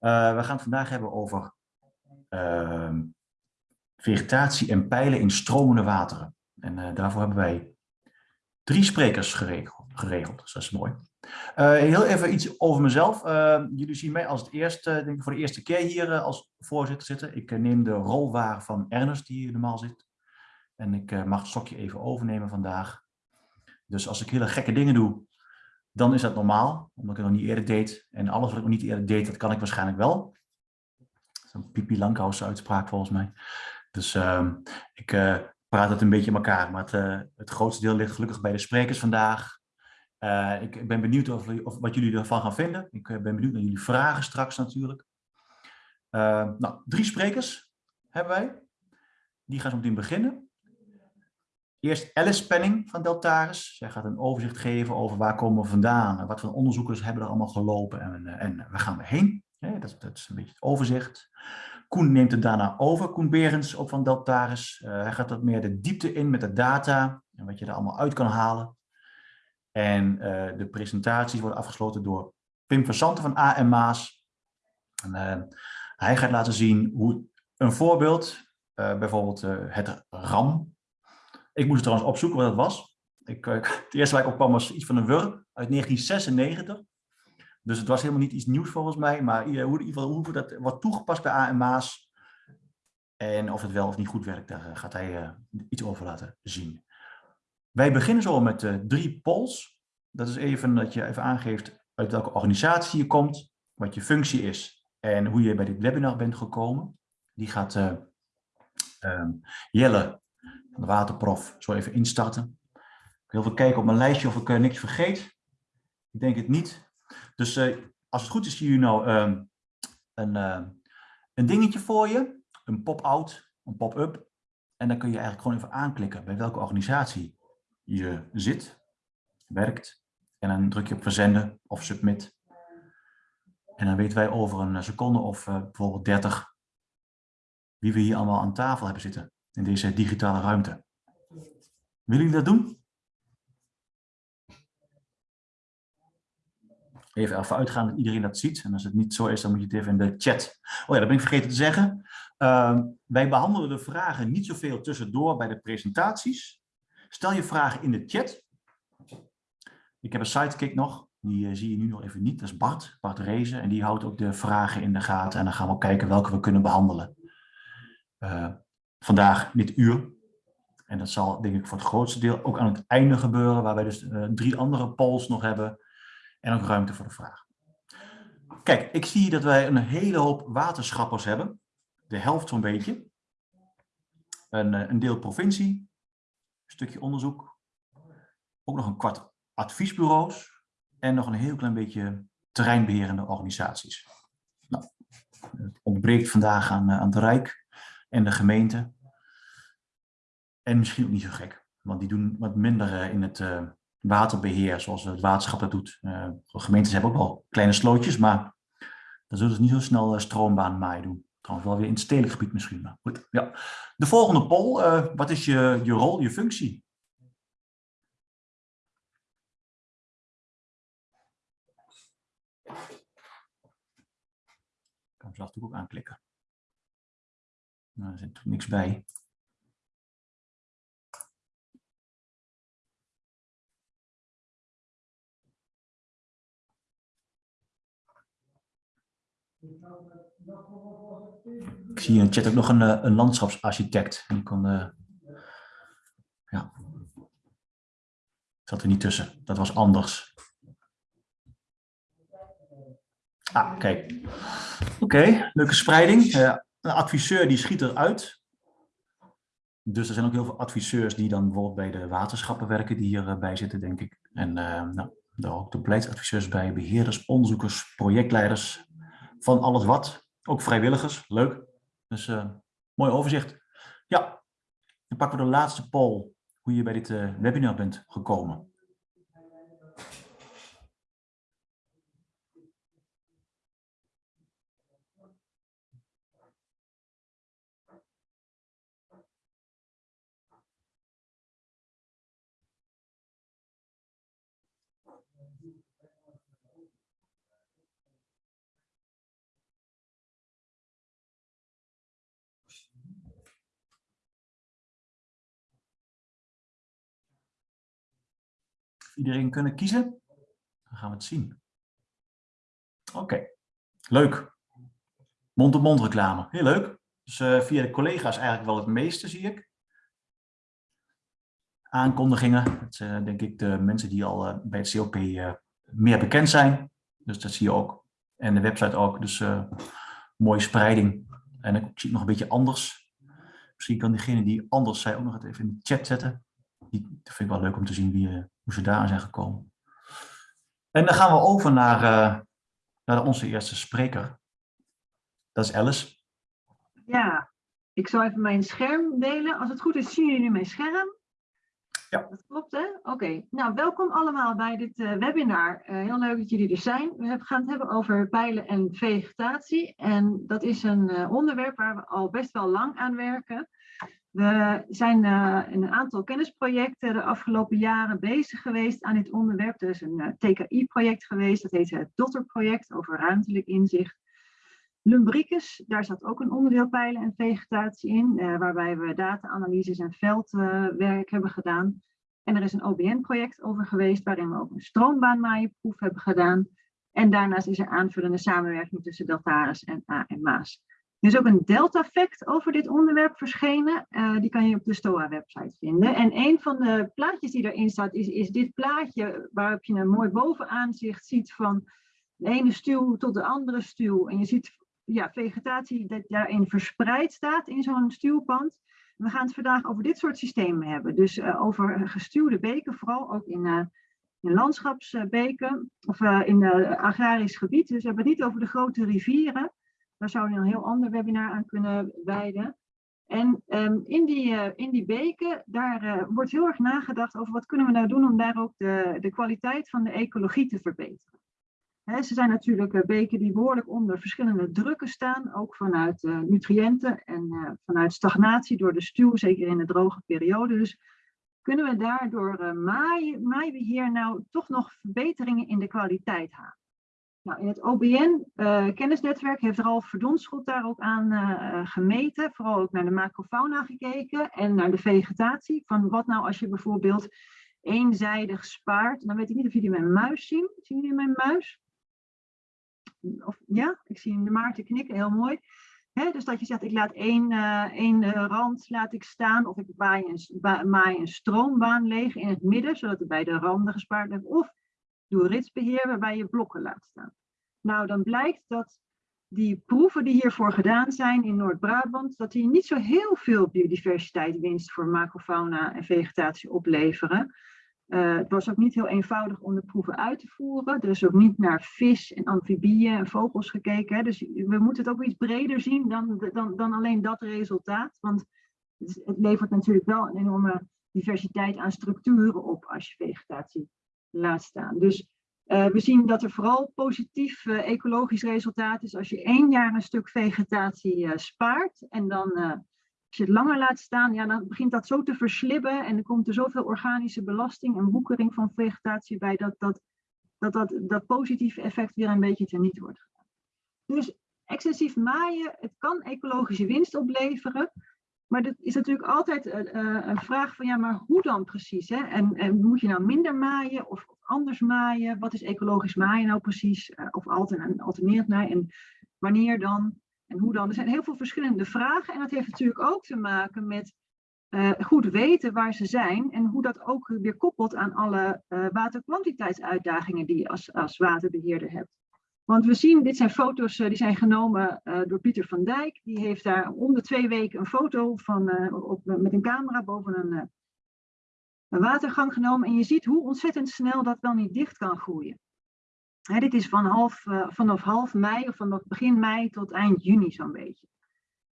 Uh, we gaan het vandaag hebben over uh, vegetatie en pijlen in stromende wateren. En uh, daarvoor hebben wij drie sprekers geregeld. geregeld dus dat is mooi. Uh, heel even iets over mezelf. jullie zien mij als het eerste, denk ik voor de eerste keer hier als voorzitter zitten. Ik neem de rol waar van Ernest, die hier normaal zit. En ik mag het stokje even overnemen vandaag. Dus als ik hele gekke dingen doe, dan is dat normaal, omdat ik het nog niet eerder deed. En alles wat ik nog niet eerder deed, dat kan ik waarschijnlijk wel. Zo'n Pipi Langkous uitspraak volgens mij. Dus uh, ik uh, praat het een beetje in elkaar. Maar het, uh, het, grootste deel ligt gelukkig bij de sprekers vandaag. Eh, ik, ben benieuwd of, of, wat jullie ervan gaan vinden. Ik ben benieuwd naar jullie vragen straks natuurlijk. nou, drie sprekers hebben wij. Die gaan zo meteen beginnen. Eerst Alice Penning van Deltaris. Zij gaat een overzicht geven over waar komen we vandaan. Wat voor onderzoekers hebben er allemaal gelopen en, eh, en waar gaan we heen. dat, dat, is een beetje het overzicht. Koen neemt het daarna over. Koen Berends, ook van Deltaris. Uh, hij gaat wat meer de diepte in met de data en wat je er allemaal uit kan halen. En uh, de presentaties worden afgesloten door Pim van van AMA's. En, uh, hij gaat laten zien hoe een voorbeeld, bijvoorbeeld het RAM, ik moest het trouwens opzoeken wat dat was. Ik, eh, het eerste waar ik op kwam was iets van een Wurm uit 1996. Dus het was helemaal niet iets nieuws volgens mij. Maar in ieder geval hoe dat wordt toegepast bij AMA's. En of het wel of niet goed werkt, daar gaat hij uh, iets over laten zien. Wij beginnen zo met drie polls. Dat is even dat je even aangeeft uit welke organisatie je komt, wat je functie is en hoe je bij dit webinar bent gekomen. Die gaat uh, Jelle waterprof zo even instarten. Ik wil even kijken op mijn lijstje of ik uh, niks vergeet. Ik denk het niet. Dus uh, als het goed is, zie je nou uh, een, uh, een dingetje voor je. Een pop-out, een pop-up. En dan kun je eigenlijk gewoon even aanklikken bij welke organisatie je zit, werkt. En dan druk je op verzenden of submit. En dan weten wij over een seconde of bijvoorbeeld 30 wie we hier allemaal aan tafel hebben zitten in deze digitale ruimte. Willen jullie dat doen? Even ervan uitgaan dat iedereen dat ziet. En als het niet zo is, dan moet je het even in de chat. Oh ja, dat ben ik vergeten te zeggen. Uh, wij behandelen de vragen niet zoveel tussendoor bij de presentaties. Stel je vragen in de chat. Ik heb een sidekick nog. Die uh, zie je nu nog even niet. Dat is Bart, Bart Rezen. En die houdt ook de vragen in de gaten. En dan gaan we kijken welke we kunnen behandelen. Uh, vandaag dit uur. En dat zal denk ik voor het grootste deel ook aan het einde gebeuren, waar wij dus uh, drie andere polls nog hebben en ook ruimte voor de vraag. Kijk, ik zie dat wij een hele hoop waterschappers hebben. De helft zo'n beetje. Een, uh, een deel provincie, een stukje onderzoek. Ook nog een kwart adviesbureaus en nog een heel klein beetje terreinbeherende organisaties. Nou, het ontbreekt vandaag aan, uh, aan het Rijk en de gemeente. En misschien ook niet zo gek, want die doen wat minder eh, in het uh, waterbeheer, zoals het waterschap dat doet. Uh, gemeentes hebben ook wel kleine slootjes, maar dan zullen ze niet zo snel stroombaan maaien doen. Trouwens wel weer in het stedelijk gebied misschien. Goed, ja. De volgende poll, wat is je, je rol, je functie? Ik kan hem zelf natuurlijk ook aanklikken. Nou, er zit niks bij. Ik zie in de chat ook nog een, eh, een landschapsarchitect. Die kon, uh, ja. Zat er niet tussen. Dat was anders. Ah, kijk. Oké, leuke spreiding. Uh, een adviseur die schiet eruit. Dus er zijn ook heel veel adviseurs die dan bijvoorbeeld bij de waterschappen werken, die hierbij zitten, denk ik. En uh, nou, daar ook de beleidsadviseurs bij, beheerders, onderzoekers, projectleiders, van alles wat. Ook vrijwilligers, leuk. Dus uh, mooi overzicht. Ja, dan pakken we de laatste poll, hoe je bij dit uh, webinar bent gekomen. Iedereen kunnen kiezen? Dan gaan we het zien. Oké, leuk. Mond-op-mond reclame, heel leuk. Dus uh, via de collega's eigenlijk wel het meeste, zie ik. Aankondigingen, dat zijn denk ik de mensen die al uh, bij het COP meer bekend zijn. Dus dat zie je ook. En de website ook, dus mooie spreiding. En ik zie het nog een beetje anders. Misschien kan diegene die anders zei ook nog even in de chat zetten. Die, dat vind ik wel leuk om te zien wie, hoe ze daar zijn gekomen. En dan gaan we over naar, naar onze eerste spreker. Dat is Alice. Ja, ik zal even mijn scherm delen. Als het goed is, zien jullie nu mijn scherm? Ja. Dat klopt, hè? Oké. Nou, welkom allemaal bij dit uh, webinar. Uh, heel leuk dat jullie er zijn. We gaan het hebben over pijlen en vegetatie. En dat is een onderwerp waar we al best wel lang aan werken. We zijn in een aantal kennisprojecten de afgelopen jaren bezig geweest aan dit onderwerp. Er is een TKI-project geweest, dat heet het Dotter-project over ruimtelijk inzicht. Lumbricus, daar zat ook een onderdeel pijlen en vegetatie in, eh, waarbij we data-analyses en veldwerk hebben gedaan. En er is een OBN-project over geweest, waarin we ook een stroombaanmaaienproef hebben gedaan. En daarnaast is er aanvullende samenwerking tussen Deltaris en A en Maas. Er is ook een Delta-fact over dit onderwerp verschenen. Uh, die kan je op de STOA-website vinden. En een van de plaatjes die erin staat, is, is dit plaatje waarop je een mooi bovenaanzicht ziet van de ene stuw tot de andere stuw. En je ziet ja, vegetatie dat daarin verspreid staat in zo'n stuwpand. We gaan het vandaag over dit soort systemen hebben. Dus uh, over gestuwde beken, vooral ook in, uh, in landschapsbeken of in agrarisch gebied. Dus we hebben het niet over de grote rivieren. Daar zou je een heel ander webinar aan kunnen wijden. En um, in, die, in die beken, daar wordt heel erg nagedacht over wat kunnen we nou doen om daar ook de, de kwaliteit van de ecologie te verbeteren ze zijn natuurlijk eh, beken die behoorlijk onder verschillende drukken staan, ook vanuit nutriënten en vanuit stagnatie door de stuw, zeker in de droge periode. Dus kunnen we daardoor maaibeheer nou toch nog verbeteringen in de kwaliteit halen? Nou, in het OBN-kennisnetwerk heeft Ralf Verdonschot daar ook aan gemeten, vooral ook naar de macrofauna gekeken en naar de vegetatie. Van wat nou als je bijvoorbeeld eenzijdig spaart. Dan weet ik niet of jullie mijn muis zien. Zien jullie mijn muis? of, ja, ik zie de Maarten knikken, heel mooi. dus dat je zegt, ik laat één, uh, één rand laat ik staan, of ik maai een, maai een stroombaan leeg in het midden, zodat er bij de randen gespaard wordt. Of doe ritsbeheer waarbij je blokken laat staan. Nou, dan blijkt dat die proeven die hiervoor gedaan zijn in Noord-Brabant, dat die niet zo heel veel biodiversiteit winst voor macrofauna en vegetatie opleveren. Uh, het was ook niet heel eenvoudig om de proeven uit te voeren. Er is ook niet naar vis en amfibieën en vogels gekeken. Hè. Dus we moeten het ook iets breder zien dan, dan, dan alleen dat resultaat. Want het levert natuurlijk wel een enorme diversiteit aan structuren op als je vegetatie laat staan. Dus uh, we zien dat er vooral positief uh, ecologisch resultaat is als je één jaar een stuk vegetatie spaart en dan als je het langer laat staan, ja, dan begint dat zo te verslibben en er komt er zoveel organische belasting en woekering van vegetatie bij dat dat, dat, dat, dat positieve effect weer een beetje teniet wordt. Dus excessief maaien, het kan ecologische winst opleveren, maar dat is natuurlijk altijd uh, een vraag van ja, maar hoe dan precies? Hè? En, en moet je nou minder maaien of, anders maaien? Wat is ecologisch maaien nou precies? Uh, of alterneert maaien? En wanneer dan? En hoe dan? Er zijn heel veel verschillende vragen en dat heeft natuurlijk ook te maken met goed weten waar ze zijn en hoe dat ook weer koppelt aan alle uh, waterkwantiteitsuitdagingen die je als, als waterbeheerder hebt. Want we zien, dit zijn foto's uh, die zijn genomen door Pieter van Dijk. Die heeft daar om de twee weken een foto van, op, met een camera boven een, een watergang genomen. En je ziet hoe ontzettend snel dat wel niet dicht kan groeien dit is van half, vanaf half mei of vanaf begin mei tot eind juni zo'n beetje.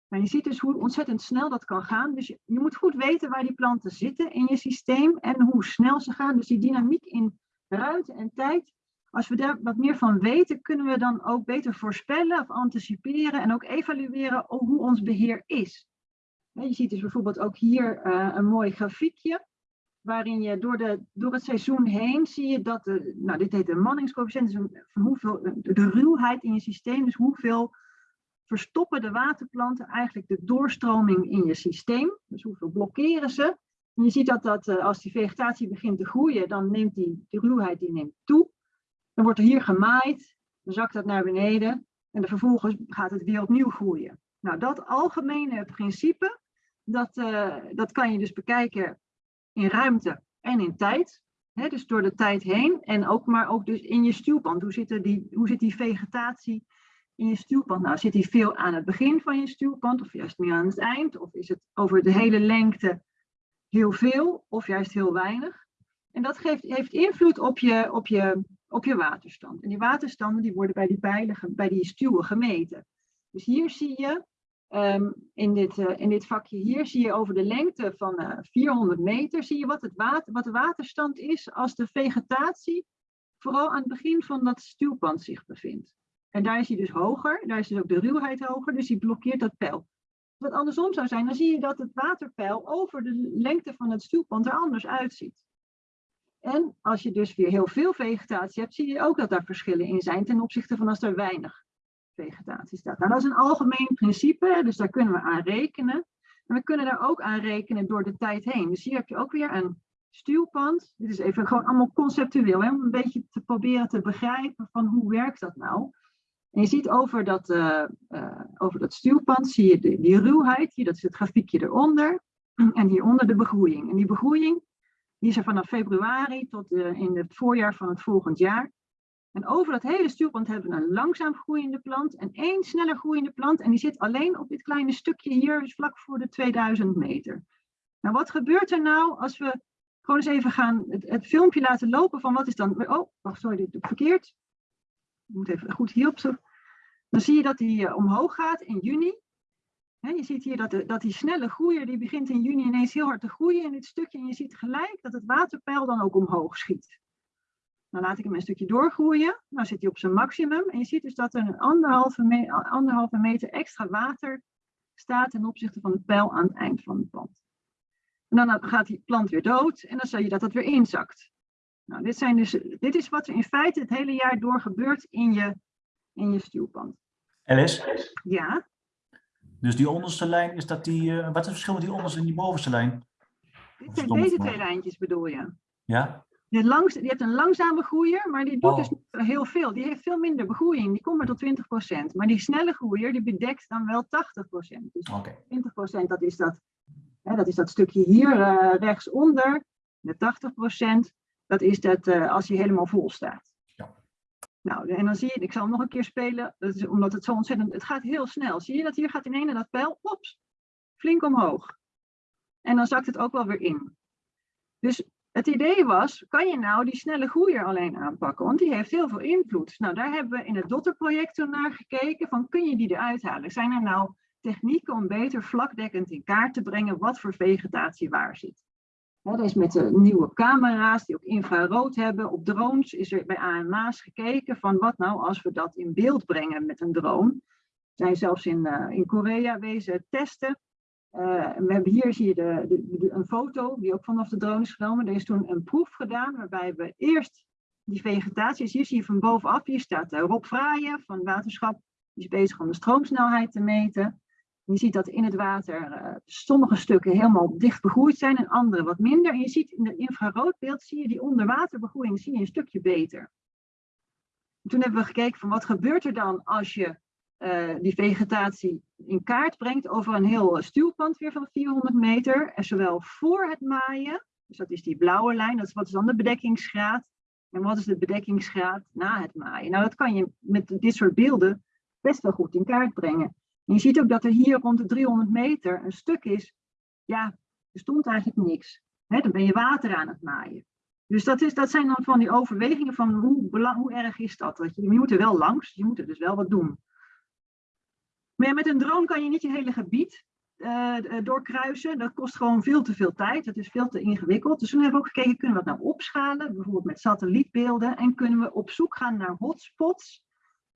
Maar je ziet dus hoe ontzettend snel dat kan gaan. Dus je, je, moet goed weten waar die planten zitten in je systeem en hoe snel ze gaan. Dus die dynamiek in ruimte en tijd. Als we daar wat meer van weten, kunnen we dan ook beter voorspellen of anticiperen en ook evalueren hoe ons beheer is. Je ziet dus bijvoorbeeld ook hier uh, een mooi grafiekje waarin je door, de, door het seizoen heen zie je dat, de, nou dit heet de manningscoëfficiënt, dus van hoeveel, de ruwheid in je systeem, dus hoeveel verstoppen de waterplanten eigenlijk de doorstroming in je systeem, dus hoeveel blokkeren ze. En je ziet dat, dat eh, als die vegetatie begint te groeien, dan neemt die, die ruwheid die neemt toe. Dan wordt er hier gemaaid, dan zakt dat naar beneden en dan vervolgens gaat het weer opnieuw groeien. Nou, dat algemene principe, dat, uh, dat kan je dus bekijken in ruimte en in tijd. Dus door de tijd heen en ook, maar ook dus in je stuwpand. Hoe zit, die, hoe zit die vegetatie in je stuwpand? Nou, zit die veel aan het begin van je stuwpand of juist meer aan het eind? Of is het over de hele lengte heel veel of juist heel weinig? En dat geeft, heeft invloed op je, op, je, op je waterstand. En die waterstanden die worden bij die pijlen, bij die stuwen gemeten. Dus hier zie je Um, in, dit, uh, in dit vakje hier zie je over de lengte van uh, eh, 400 meter, zie je wat, het water, wat de waterstand is als de vegetatie vooral aan het begin van dat stuwpand zich bevindt. En daar is hij dus hoger, daar is dus ook de ruwheid hoger, dus die blokkeert dat peil. Wat andersom zou zijn, dan zie je dat het waterpeil over de lengte van het stuwpand er anders uitziet. En als je dus weer heel veel vegetatie hebt, zie je ook dat daar verschillen in zijn ten opzichte van als er weinig vegetatie staat. Nou, dat is een algemeen principe, dus daar kunnen we aan rekenen. En we kunnen daar ook aan rekenen door de tijd heen. Dus hier heb je ook weer een stuwpand. Dit is even gewoon allemaal conceptueel, hè, om een beetje te proberen te begrijpen van hoe werkt dat nou. En je ziet over dat, uh, uh, over dat stuwpand, zie je de, die ruwheid, hier, dat is het grafiekje eronder. En hieronder de begroeiing. En die begroeiing die is er vanaf februari tot uh, in het voorjaar van het volgend jaar. En over dat hele stuwpand hebben we een langzaam groeiende plant en één sneller groeiende plant. En die zit alleen op dit kleine stukje hier, dus vlak voor de 2000 meter. Nou, wat gebeurt er nou als we gewoon eens even gaan het, filmpje laten lopen van wat is dan... Oh, wacht, sorry, dit doe ik verkeerd. Ik moet even goed hierop zo. Dan zie je dat die uh, omhoog gaat in juni. He, je ziet hier dat, de, dat die snelle groeier, die begint in juni ineens heel hard te groeien in dit stukje. En je ziet gelijk dat het waterpeil dan ook omhoog schiet. Dan laat ik hem een stukje doorgroeien. Dan zit hij op zijn maximum. En je ziet dus dat er een anderhalve, me anderhalve meter extra water staat ten opzichte van het pijl aan het eind van het plant. En dan gaat die plant weer dood en dan zie je dat het weer inzakt. Nou, dit, zijn dus, dit is wat er in feite het hele jaar door gebeurt in je, in je stuwpand. Alice? Ja? Dus die onderste lijn, is dat die, uh, wat is het verschil met die onderste en die bovenste lijn? Dit zijn deze twee lijntjes bedoel je? Ja? Je, langs, je hebt een langzame groeier, maar die doet dus oh. heel veel. Die heeft veel minder begroeiing. Die komt maar tot 20%. Maar die snelle groeier, die bedekt dan wel 80%. Dus okay. 20% dat is dat, hè, dat is dat stukje hier uh, rechtsonder. De 80% dat is dat uh, als hij helemaal vol staat. Nou, en dan zie je, ik zal hem nog een keer spelen, dat is omdat het zo ontzettend, het gaat heel snel. Zie je dat hier gaat in ene dat pijl, ops, flink omhoog. En dan zakt het ook wel weer in. Dus het idee was, kan je nou die snelle groeier alleen aanpakken? Want die heeft heel veel invloed. Nou, daar hebben we in het Dotterproject toen naar gekeken, van kun je die eruit halen? Zijn er nou technieken om beter vlakdekkend in kaart te brengen wat voor vegetatie waar zit? Dat is met de nieuwe camera's die ook infrarood hebben. Op drones is er bij AMA's gekeken van wat nou als we dat in beeld brengen met een drone. Zijn zelfs in, uh, in Korea wezen testen. Uh, we hebben hier zie je de, een foto die ook vanaf de drone is genomen. Er is toen een proef gedaan waarbij we eerst die vegetatie, dus hier zie je van bovenaf, hier staat uh, Rob Fraaien van Waterschap, die is bezig om de stroomsnelheid te meten. Je ziet dat in het water uh, sommige stukken helemaal dicht begroeid zijn en andere wat minder. En je ziet in het infraroodbeeld, zie je die onderwaterbegroeiing zie je een stukje beter. toen hebben we gekeken van wat gebeurt er dan als je uh, die vegetatie in kaart brengt over een heel stuwpand weer van 400 meter. En zowel voor het maaien, dus dat is die blauwe lijn, dat is wat is dan de bedekkingsgraad. En wat is de bedekkingsgraad na het maaien? Nou, dat kan je met dit soort beelden best wel goed in kaart brengen. Je ziet ook dat er hier rond de 300 meter een stuk is, ja, er stond eigenlijk niks. Dan ben je water aan het maaien. Dus dat, is, dat zijn dan van die overwegingen van hoe, hoe erg is dat? je, je moet er wel langs, je moet er dus wel wat doen. Maar met een drone kan je niet je hele gebied uh, doorkruisen. Dat kost gewoon veel te veel tijd. Dat is veel te ingewikkeld. Dus toen hebben we ook gekeken, kunnen we dat nou opschalen? Bijvoorbeeld met satellietbeelden. En kunnen we op zoek gaan naar hotspots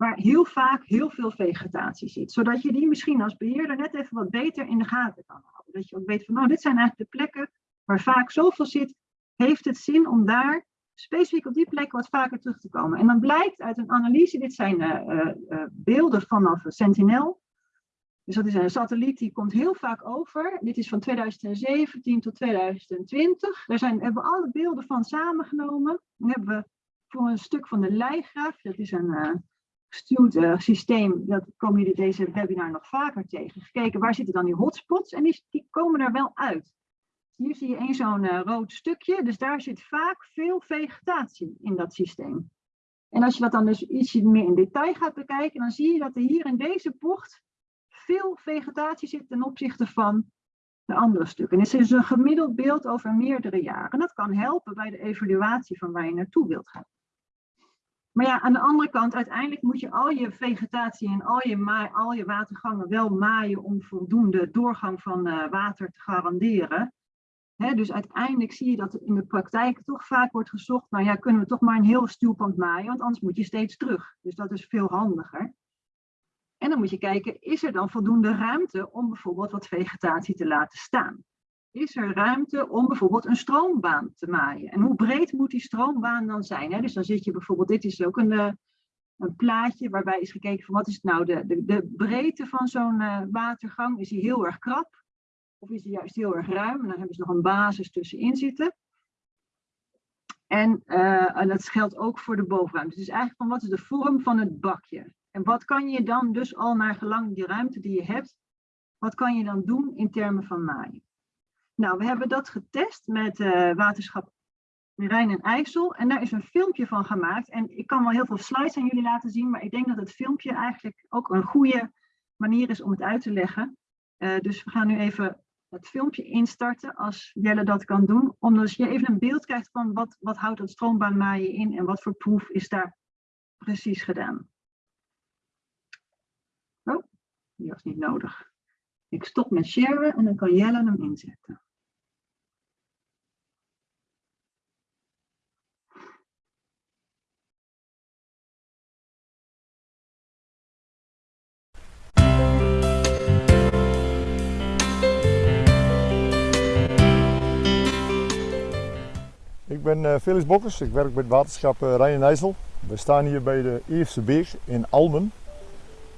waar heel vaak heel veel vegetatie zit. Zodat je die misschien als beheerder net even wat beter in de gaten kan houden. Dat je ook weet van, nou, dit zijn eigenlijk de plekken waar vaak zoveel zit. Heeft het zin om daar specifiek op die plek wat vaker terug te komen? En dan blijkt uit een analyse, dit zijn uh, uh, beelden vanaf Sentinel. Dus dat is een satelliet die komt heel vaak over. Dit is van 2017 tot 2020. Daar zijn, hebben we alle beelden van samengenomen. Dan hebben we voor een stuk van de leigraaf, dat is een gestuurd uh, systeem, dat komen jullie deze webinar nog vaker tegen. Gekeken waar zitten dan die hotspots en die, die komen er wel uit. Hier zie je één zo'n uh, rood stukje, dus daar zit vaak veel vegetatie in dat systeem. En als je dat dan dus ietsje meer in detail gaat bekijken, dan zie je dat er hier in deze bocht veel vegetatie zit ten opzichte van de andere stukken. En het is een gemiddeld beeld over meerdere jaren. En dat kan helpen bij de evaluatie van waar je naartoe wilt gaan. Maar ja, aan de andere kant, uiteindelijk moet je al je vegetatie en al je, al je watergangen wel maaien om voldoende doorgang van uh, water te garanderen. Dus uiteindelijk zie je dat in de praktijk toch vaak wordt gezocht, nou ja, kunnen we toch maar een heel stuwpand maaien, want anders moet je steeds terug. Dus dat is veel handiger. En dan moet je kijken, is er dan voldoende ruimte om bijvoorbeeld wat vegetatie te laten staan? Is er ruimte om bijvoorbeeld een stroombaan te maaien? En hoe breed moet die stroombaan dan zijn? Hè? Dus dan zit je bijvoorbeeld, dit is ook een, eh, een plaatje waarbij is gekeken van wat is nou de, de, de breedte van zo'n uh, watergang? Is die heel erg krap? Of is die juist heel erg ruim? En dan hebben ze nog een basis tussenin zitten. En, uh, en dat geldt ook voor de bovenruimte. Dus eigenlijk van wat is de vorm van het bakje? En wat kan je dan dus al naar gelang die ruimte die je hebt, wat kan je dan doen in termen van maaien? Nou, we hebben dat getest met uh, waterschap Rijn en IJssel en daar is een filmpje van gemaakt. En ik kan wel heel veel slides aan jullie laten zien, maar ik denk dat het filmpje eigenlijk ook een goede manier is om het uit te leggen. Uh, dus we gaan nu even het filmpje instarten als Jelle dat kan doen. Omdat je even een beeld krijgt van wat, wat houdt dat stroombaanmaaien in en wat voor proef is daar precies gedaan. Oh, die was niet nodig. Ik stop met sharen en dan kan Jelle hem inzetten. Ik ben Felix Bokkers, ik werk bij het waterschap uh, Rijn en IJssel. We staan hier bij de Eerste Beek in Almen.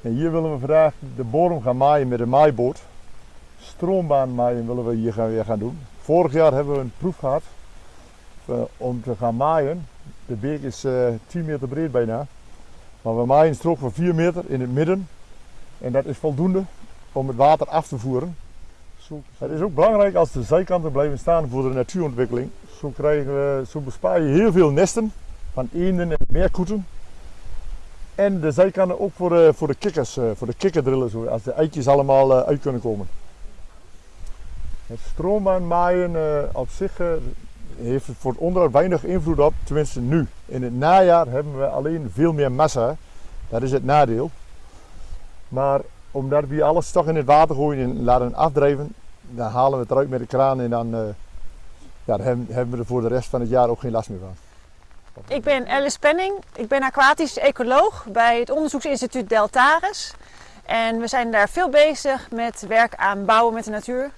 En hier willen we vandaag de bodem gaan maaien met een maaiboot. Stroombaan maaien willen we hier gaan, weer gaan doen. Vorig jaar hebben we een proef gehad uh, om te gaan maaien. De beek is 10 meter breed bijna. Maar we maaien een strook van 4 meter in het midden. En dat is voldoende om het water af te voeren. Het is ook belangrijk als de zijkanten blijven staan voor de natuurontwikkeling. Zo, krijgen we, zo bespaar je heel veel nesten van eenden en meerkoeten. En de zijkanten ook voor de, voor de kikkers, voor de kikkerdrillen, zo, als de eitjes allemaal uit kunnen komen. Het stroombaan uh, op zich heeft voor het onderhoud weinig invloed op, tenminste nu. In het najaar hebben we alleen veel meer massa, dat is het nadeel. Maar omdat we alles toch in het water gooien en laten afdrijven, dan halen we het eruit met de kraan en dan, ja, dan hebben we er voor de rest van het jaar ook geen last meer van. Ik ben Alice Penning, ik ben aquatisch ecoloog bij het onderzoeksinstituut Deltares. En we zijn daar veel bezig met werk aan bouwen met de natuur.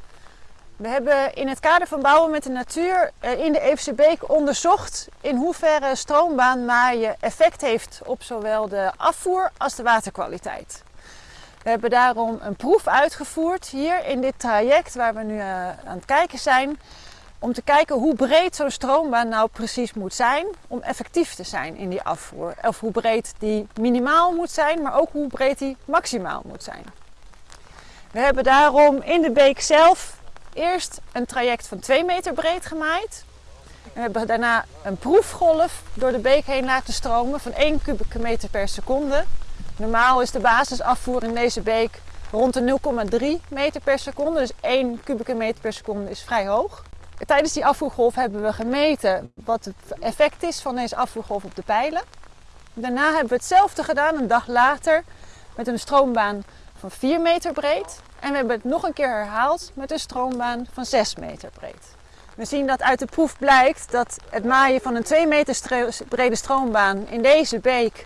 We hebben in het kader van bouwen met de natuur in de Eefse Beek onderzocht in hoeverre stroombaanmaaien effect heeft op zowel de afvoer als de waterkwaliteit. We hebben daarom een proef uitgevoerd hier in dit traject waar we nu aan het kijken zijn. Om te kijken hoe breed zo'n stroombaan nou precies moet zijn om effectief te zijn in die afvoer. Of hoe breed die minimaal moet zijn, maar ook hoe breed die maximaal moet zijn. We hebben daarom in de beek zelf eerst een traject van 2 meter breed gemaaid. We hebben daarna een proefgolf door de beek heen laten stromen van 1 kubieke meter per seconde. Normaal is de basisafvoer in deze beek rond de 0,3 meter per seconde. Dus 1 kubieke meter per seconde is vrij hoog. Tijdens die afvoergolf hebben we gemeten wat het effect is van deze afvoergolf op de pijlen. Daarna hebben we hetzelfde gedaan een dag later met een stroombaan van 4 meter breed. En we hebben het nog een keer herhaald met een stroombaan van 6 meter breed. We zien dat uit de proef blijkt dat het maaien van een 2 meter brede stroombaan in deze beek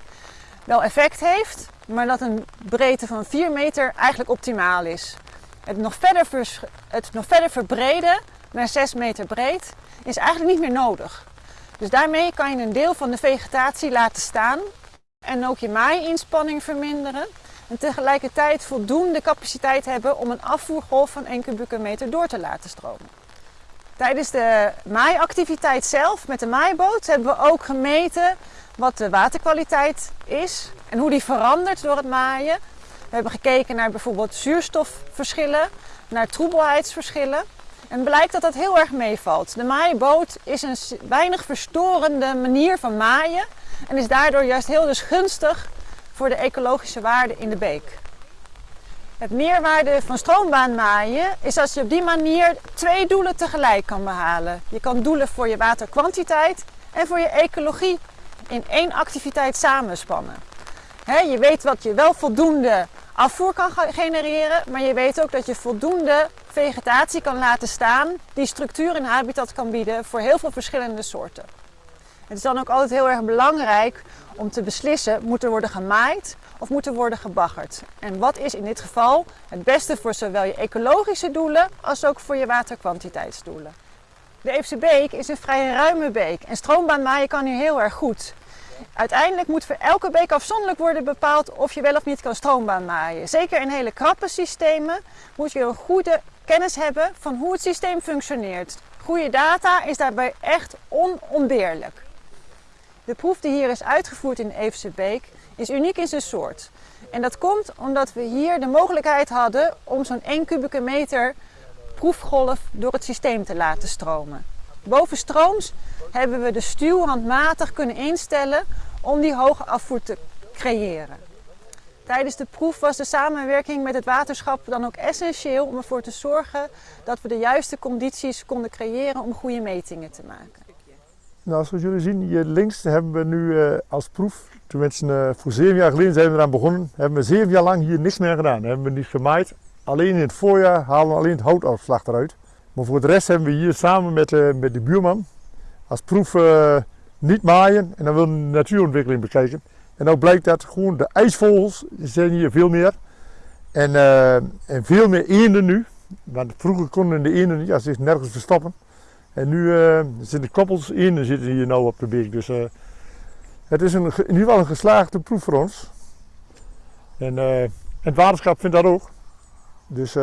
wel effect heeft, maar dat een breedte van 4 meter eigenlijk optimaal is. Het nog verder, het nog verder verbreden naar 6 meter breed is eigenlijk niet meer nodig. Dus daarmee kan je een deel van de vegetatie laten staan en ook je maaiinspanning verminderen. en tegelijkertijd voldoende capaciteit hebben om een afvoergolf van 1 kubieke meter door te laten stromen. Tijdens de maaiactiviteit zelf met de maaiboot hebben we ook gemeten wat de waterkwaliteit is en hoe die verandert door het maaien. We hebben gekeken naar bijvoorbeeld zuurstofverschillen, naar troebelheidsverschillen. En blijkt dat dat heel erg meevalt. De maaiboot is een weinig verstorende manier van maaien en is daardoor juist heel dus gunstig voor de ecologische waarde in de beek. Het meerwaarde van stroombaanmaaien is als je op die manier twee doelen tegelijk kan behalen. Je kan doelen voor je waterkwantiteit en voor je ecologie in één activiteit samenspannen. je weet wat je wel voldoende afvoer kan genereren, maar je weet ook dat je voldoende vegetatie kan laten staan die structuur en habitat kan bieden voor heel veel verschillende soorten. Het is dan ook altijd heel erg belangrijk om te beslissen, moet er worden gemaaid of moet er worden gebaggerd? En wat is in dit geval het beste voor zowel je ecologische doelen als ook voor je waterkwantiteitsdoelen? De Eefse Beek is een vrij ruime beek en stroombaanmaaien kan hier heel erg goed. Uiteindelijk moet voor elke beek afzonderlijk worden bepaald of je wel of niet kan stroombaan maaien. Zeker in hele krappe systemen moet je een goede kennis hebben van hoe het systeem functioneert. Goede data is daarbij echt onontbeerlijk. De proef die hier is uitgevoerd in de Eefse Beek is uniek in zijn soort. En dat komt omdat we hier de mogelijkheid hadden om zo'n 1 kubieke meter proefgolf door het systeem te laten stromen. Bovenstrooms hebben we de stuw handmatig kunnen instellen om die hoge afvoer te creëren. Tijdens de proef was de samenwerking met het waterschap dan ook essentieel om ervoor te zorgen dat we de juiste condities konden creëren om goede metingen te maken. Nou, zoals jullie zien, hier links hebben we nu uh, als proef, tenminste uh, voor zeven jaar geleden zijn we eraan begonnen, hebben we zeven jaar lang hier niks meer gedaan. Hebben we niet gemaaid. Alleen in het voorjaar halen we alleen het houtafslag eruit. Maar voor de rest hebben we hier samen met, uh, met de buurman als proef niet maaien en dan we de natuurontwikkeling bekijken. En ook blijkt dat gewoon de ijsvogels zijn hier veel meer. En, en veel meer eenden nu. Want vroeger konden de eenden als ze nergens verstoppen. En nu zitten koppels in en zitten hier nou op de beek. Dus het is een, in ieder geval een geslaagde proef voor ons. En het waterschap vindt dat ook. Dus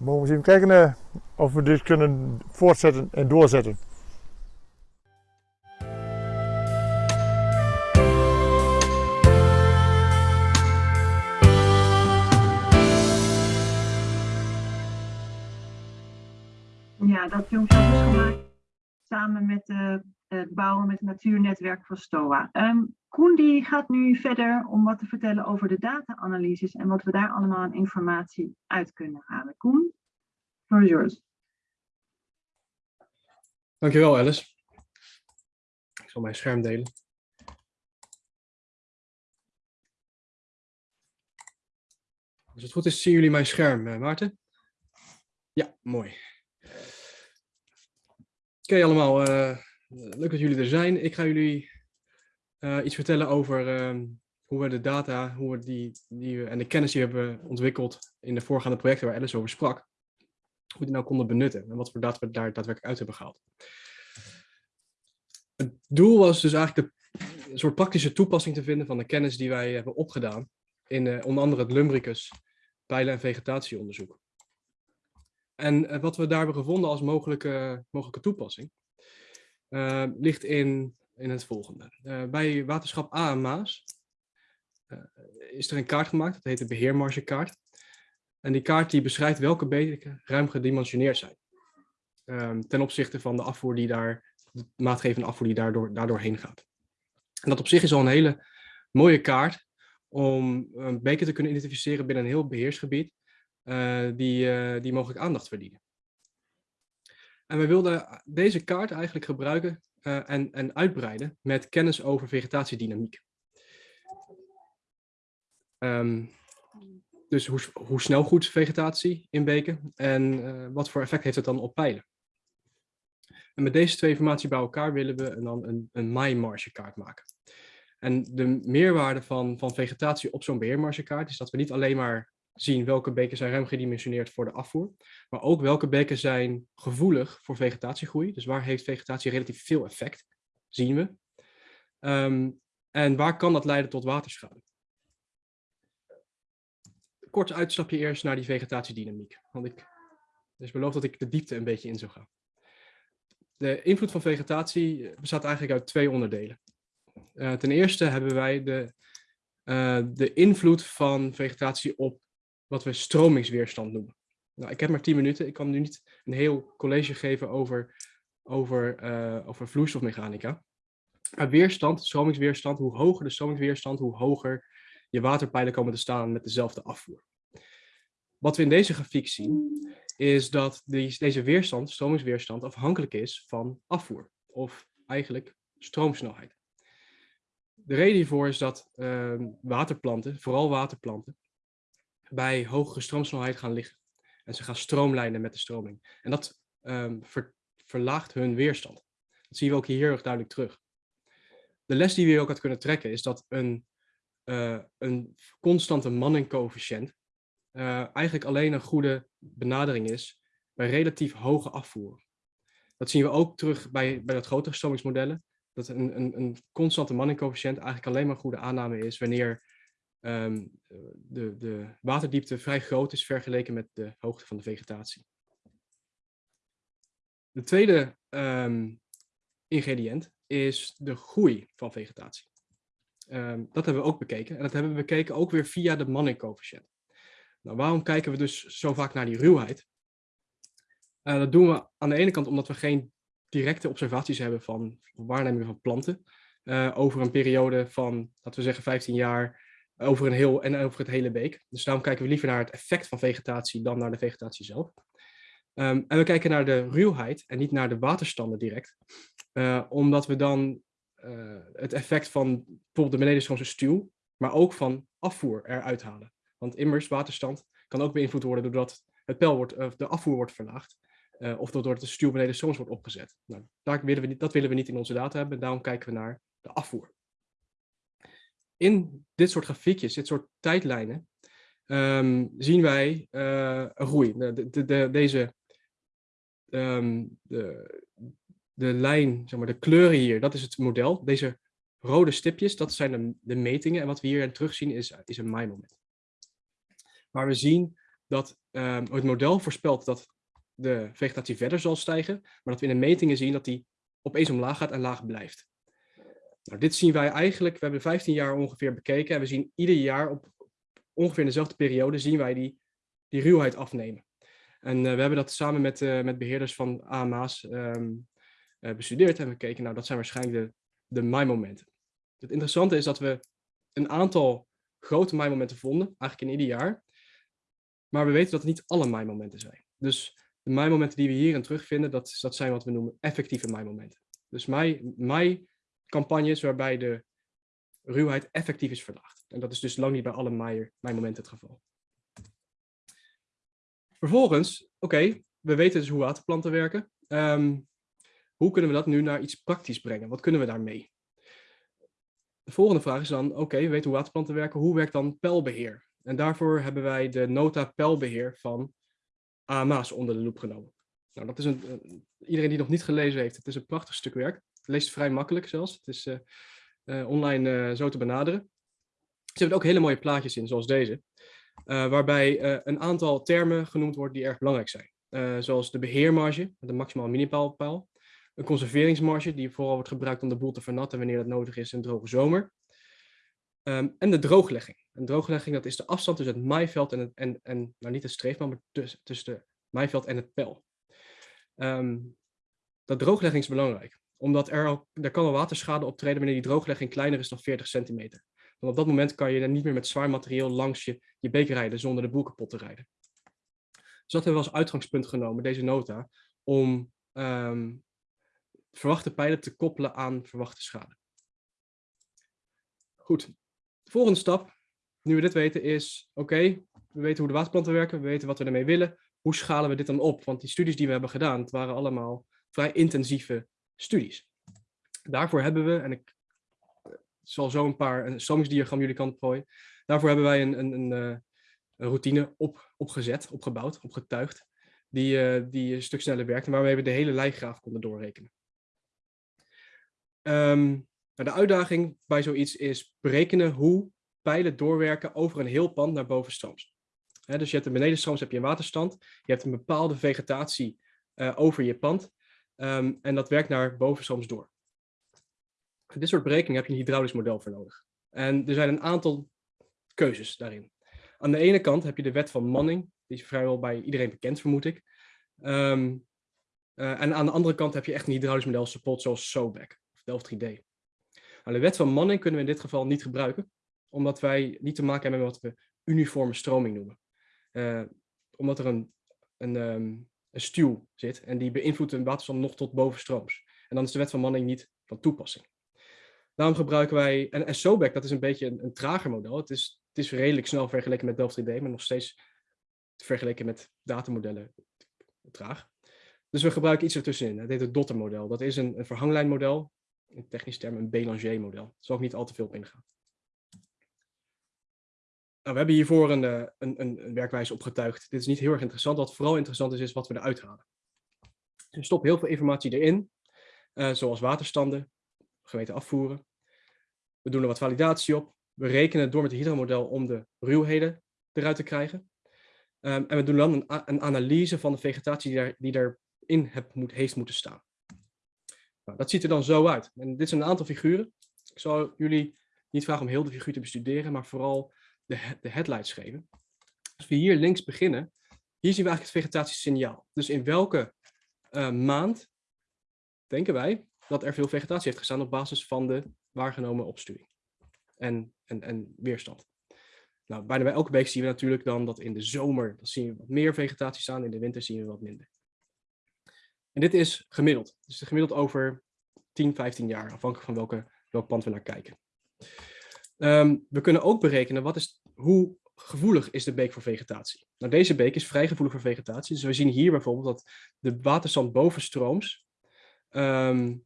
we mogen eens even kijken of we dit kunnen voortzetten en doorzetten. Ja, dat filmpje is gemaakt samen met uh, het bouwen met het natuurnetwerk van STOA. Um, Koen die gaat nu verder om wat te vertellen over de data-analyses en wat we daar allemaal aan informatie uit kunnen halen. Koen, is yours. Dankjewel Alice. Ik zal mijn scherm delen. Als het goed is, zien jullie mijn scherm, uh, Maarten? Ja, mooi. Oké allemaal, uh, leuk dat jullie er zijn. Ik ga jullie uh, iets vertellen over uh, hoe we de data hoe we die, die we, en de kennis die we hebben ontwikkeld in de voorgaande projecten waar Alice over sprak, hoe we die nou konden benutten en wat voor data we daar daadwerkelijk uit hebben gehaald. Het doel was dus eigenlijk de, een soort praktische toepassing te vinden van de kennis die wij hebben opgedaan in onder andere het Lumbricus pijlen- en vegetatieonderzoek. En eh, wat we daar hebben gevonden als mogelijke, mogelijke toepassing, uh, ligt in, in het volgende. Uh, bij waterschap A en Maas is er een kaart gemaakt, dat heet de beheermargekaart. En die kaart die beschrijft welke beken ruim gedimensioneerd zijn. Ehm, ten opzichte van de afvoer die daar, de maatgevende afvoer die daardoor, daardoor heen gaat. En dat op zich is al een hele mooie kaart om een beker te kunnen identificeren binnen een heel beheersgebied die, die mogelijk aandacht verdienen. En we wilden deze kaart eigenlijk gebruiken uh, en, en uitbreiden met kennis over vegetatiedynamiek. Um, dus hoe, hoe snel goed vegetatie inbeken en wat voor effect heeft het dan op pijlen. En met deze twee informatie bij elkaar willen we dan een, een maaimmargekaart maken. En de meerwaarde van, van vegetatie op zo'n beheermargekaart is dat we niet alleen maar zien welke beken zijn ruim gedimensioneerd voor de afvoer, maar ook welke beken zijn gevoelig voor vegetatiegroei. Dus waar heeft vegetatie relatief veel effect, zien we. Um, en waar kan dat leiden tot waterschade? kort uitstapje eerst naar die vegetatiedynamiek. Want ik dus beloof dat ik de diepte een beetje in zou gaan. De invloed van vegetatie bestaat eigenlijk uit twee onderdelen. Eh, ten eerste hebben wij de, eh, de invloed van vegetatie op wat we stromingsweerstand noemen. Nou, ik heb maar 10 minuten. Ik kan nu niet een heel college geven over, over, eh, over vloeistofmechanica. Maar weerstand, stromingsweerstand, hoe hoger de stromingsweerstand, hoe hoger je waterpijlen komen te staan met dezelfde afvoer. Wat we in deze grafiek zien, is dat die, deze weerstand, stromingsweerstand, afhankelijk is van afvoer. Of eigenlijk stroomsnelheid. De reden hiervoor is dat ehm, waterplanten, vooral waterplanten, bij hogere stroomsnelheid gaan liggen. En ze gaan stroomlijnen met de stroming. En dat ehm, ver- verlaagt hun weerstand. Dat zien we ook hier heel erg duidelijk terug. De les die we hier ook uit kunnen trekken is dat een, eh, een constante Manning-coëfficiënt eh, eigenlijk alleen een goede benadering is bij relatief hoge afvoer. Dat zien we ook terug bij, bij dat grotere stromingsmodellen. Dat een, een, een constante Manning-coëfficiënt eigenlijk alleen maar een goede aanname is wanneer ehm, de, de waterdiepte vrij groot is vergeleken met de hoogte van de vegetatie. De tweede ehm, ingrediënt is de groei van vegetatie. Ehm, dat hebben we ook bekeken. En dat hebben we bekeken ook weer via de Manning-coëfficiënt. Nou, waarom kijken we dus zo vaak naar die ruwheid? Eh, dat doen we aan de ene kant omdat we geen directe observaties hebben van waarnemingen van planten. eh, over een periode van, laten we zeggen, 15 jaar over een heel, en over het hele beek. Dus daarom kijken we liever naar het effect van vegetatie dan naar de vegetatie zelf. Ehm, en we kijken naar de ruwheid en niet naar de waterstanden direct. Eh, omdat we dan eh, het effect van bijvoorbeeld de benedenstroomse stuw, maar ook van afvoer eruit halen. Want immers, waterstand kan ook beïnvloed worden doordat het peil wordt, de afvoer wordt verlaagd. eh, of doordat de stuw beneden strooms wordt opgezet. Nou, daar willen we niet, dat willen we niet in onze data hebben. Daarom kijken we naar de afvoer. In dit soort grafiekjes, dit soort tijdlijnen, ehm, zien wij eh, een groei. De, de, de, deze, ehm, de, de lijn, zeg maar, de kleuren hier, dat is het model. Deze rode stipjes, dat zijn de, de metingen. En wat we hier terugzien is, is een maaimoment. Waar we zien dat ehm, het model voorspelt dat de vegetatie verder zal stijgen, maar dat we in de metingen zien dat die opeens omlaag gaat en laag blijft. Nou, dit zien wij eigenlijk, we hebben 15 jaar ongeveer bekeken en we zien ieder jaar op ongeveer in dezelfde periode zien wij die, die ruwheid afnemen. En eh, we hebben dat samen met, eh, met beheerders van AMA's ehm, eh, bestudeerd en we keken, nou dat zijn waarschijnlijk de, de maaimomenten. Het interessante is dat we een aantal grote maaimomenten vonden, eigenlijk in ieder jaar. Maar we weten dat het niet alle maaimomenten zijn. Dus de maaimomenten die we hierin terugvinden, dat, dat zijn wat we noemen effectieve maaimomenten. Dus maai, maaicampagnes waarbij de ruwheid effectief is verlaagd. En dat is dus lang niet bij alle maaimomenten het geval. Vervolgens, oké, we weten dus hoe waterplanten werken. Ehm, hoe kunnen we dat nu naar iets praktisch brengen? Wat kunnen we daarmee? De volgende vraag is dan, oké, we weten hoe waterplanten werken. Hoe werkt dan pijlbeheer? En daarvoor hebben wij de nota pijlbeheer van AMA's onder de loep genomen. Nou, dat is een, een- iedereen die nog niet gelezen heeft, het is een prachtig stuk werk. Het leest vrij makkelijk zelfs. Het is eh, eh, online eh, zo te benaderen. Ze hebben ook hele mooie plaatjes in, zoals deze. waarbij een aantal termen genoemd worden die erg belangrijk zijn. Zoals de beheermarge, de maximaal minimaalpaal. Een conserveringsmarge, die vooral wordt gebruikt om de boel te vernatten wanneer dat nodig is in een droge zomer. Ehm, en de drooglegging. Een drooglegging, dat is de afstand tussen het maaiveld en, het, en, en nou niet het streefman, maar tussen, tussen de maaiveld en het pijl. Ehm, dat drooglegging is belangrijk, omdat er, al, er kan al waterschade optreden wanneer die drooglegging kleiner is dan 40 centimeter. Want op dat moment kan je dan niet meer met zwaar materieel langs je, je beek rijden zonder de boel kapot te rijden. Dus dat hebben we als uitgangspunt genomen, deze nota, om ehm, verwachte pijlen te koppelen aan verwachte schade. Goed, de volgende stap, nu we dit weten, is oké, we weten hoe de waterplanten werken, we weten wat we ermee willen. Hoe schalen we dit dan op? Want die studies die we hebben gedaan, het waren allemaal vrij intensieve studies. Daarvoor hebben we, en ik eh, zal zo een paar een stromingsdiagram jullie kant gooien. Daarvoor hebben wij een, een, een, eh, routine op, opgezet, opgebouwd, opgetuigd, die, eh, die een stuk sneller werkt en waarmee we de hele lijngraaf konden doorrekenen. Ehm, nou, de uitdaging bij zoiets is berekenen hoe pijlen doorwerken over een heel pand naar bovenstrooms. Dus je hebt een benedenstrooms, heb je een waterstand. Je hebt een bepaalde vegetatie over je pand. Ehm, en dat werkt naar bovenstrooms door. Voor dit soort berekeningen heb je een hydraulisch model voor nodig. En er zijn een aantal keuzes daarin. Aan de ene kant heb je de wet van Manning. Die is vrijwel bij iedereen bekend, vermoed ik. Ehm, eh, en aan de andere kant heb je echt een hydraulisch model support zoals SOBAC of Delft 3D. Nou, de wet van Manning kunnen we in dit geval niet gebruiken, omdat wij niet te maken hebben met wat we uniforme stroming noemen. Eh, omdat er een, een, ehm, een stuw zit en die beïnvloedt een waterstand nog tot bovenstrooms. En dan is de wet van Manning niet van toepassing. Daarom gebruiken wij, en, en SOBAC dat is een beetje een, een trager model. Het is, het is redelijk snel vergeleken met Delft 3D, maar nog steeds vergeleken met datamodellen traag. Dus we gebruiken iets ertussenin. Dat heet het Dotter-model. Dat is een, een verhanglijnmodel. In technisch termen een Bélanger-model. Daar zal ik niet al te veel op ingaan. Nou, we hebben hiervoor een, eh, een, een, een werkwijze opgetuigd. Dit is niet heel erg interessant. Wat vooral interessant is, is wat we eruit halen. Dus we stoppen heel veel informatie erin. eh, zoals waterstanden, gemeten afvoeren. We doen er wat validatie op. We rekenen door met het hydromodel om de ruwheden eruit te krijgen. Ehm, en we doen dan een, een analyse van de vegetatie die, daar, die moet, heeft moeten staan. Nou, dat ziet er dan zo uit. En dit zijn een aantal figuren. Ik zal jullie niet vragen om heel de figuur te bestuderen, maar vooral de, de headlights geven. Als we hier links beginnen, hier zien we eigenlijk het vegetatiesignaal. Dus in welke eh, maand denken wij dat er veel vegetatie heeft gestaan op basis van de waargenomen opstuwing en, en, en weerstand. Nou, bijna bij elke beek zien we natuurlijk dan dat in de zomer dan zien we wat meer vegetatie staan, in de winter zien we wat minder. En dit is gemiddeld. Dus gemiddeld over 10, 15 jaar, afhankelijk van welke, welk pand we naar kijken. Ehm, we kunnen ook berekenen wat is, hoe gevoelig is de beek voor vegetatie. Nou, deze beek is vrij gevoelig voor vegetatie. Dus we zien hier bijvoorbeeld dat de waterstand bovenstrooms, ehm,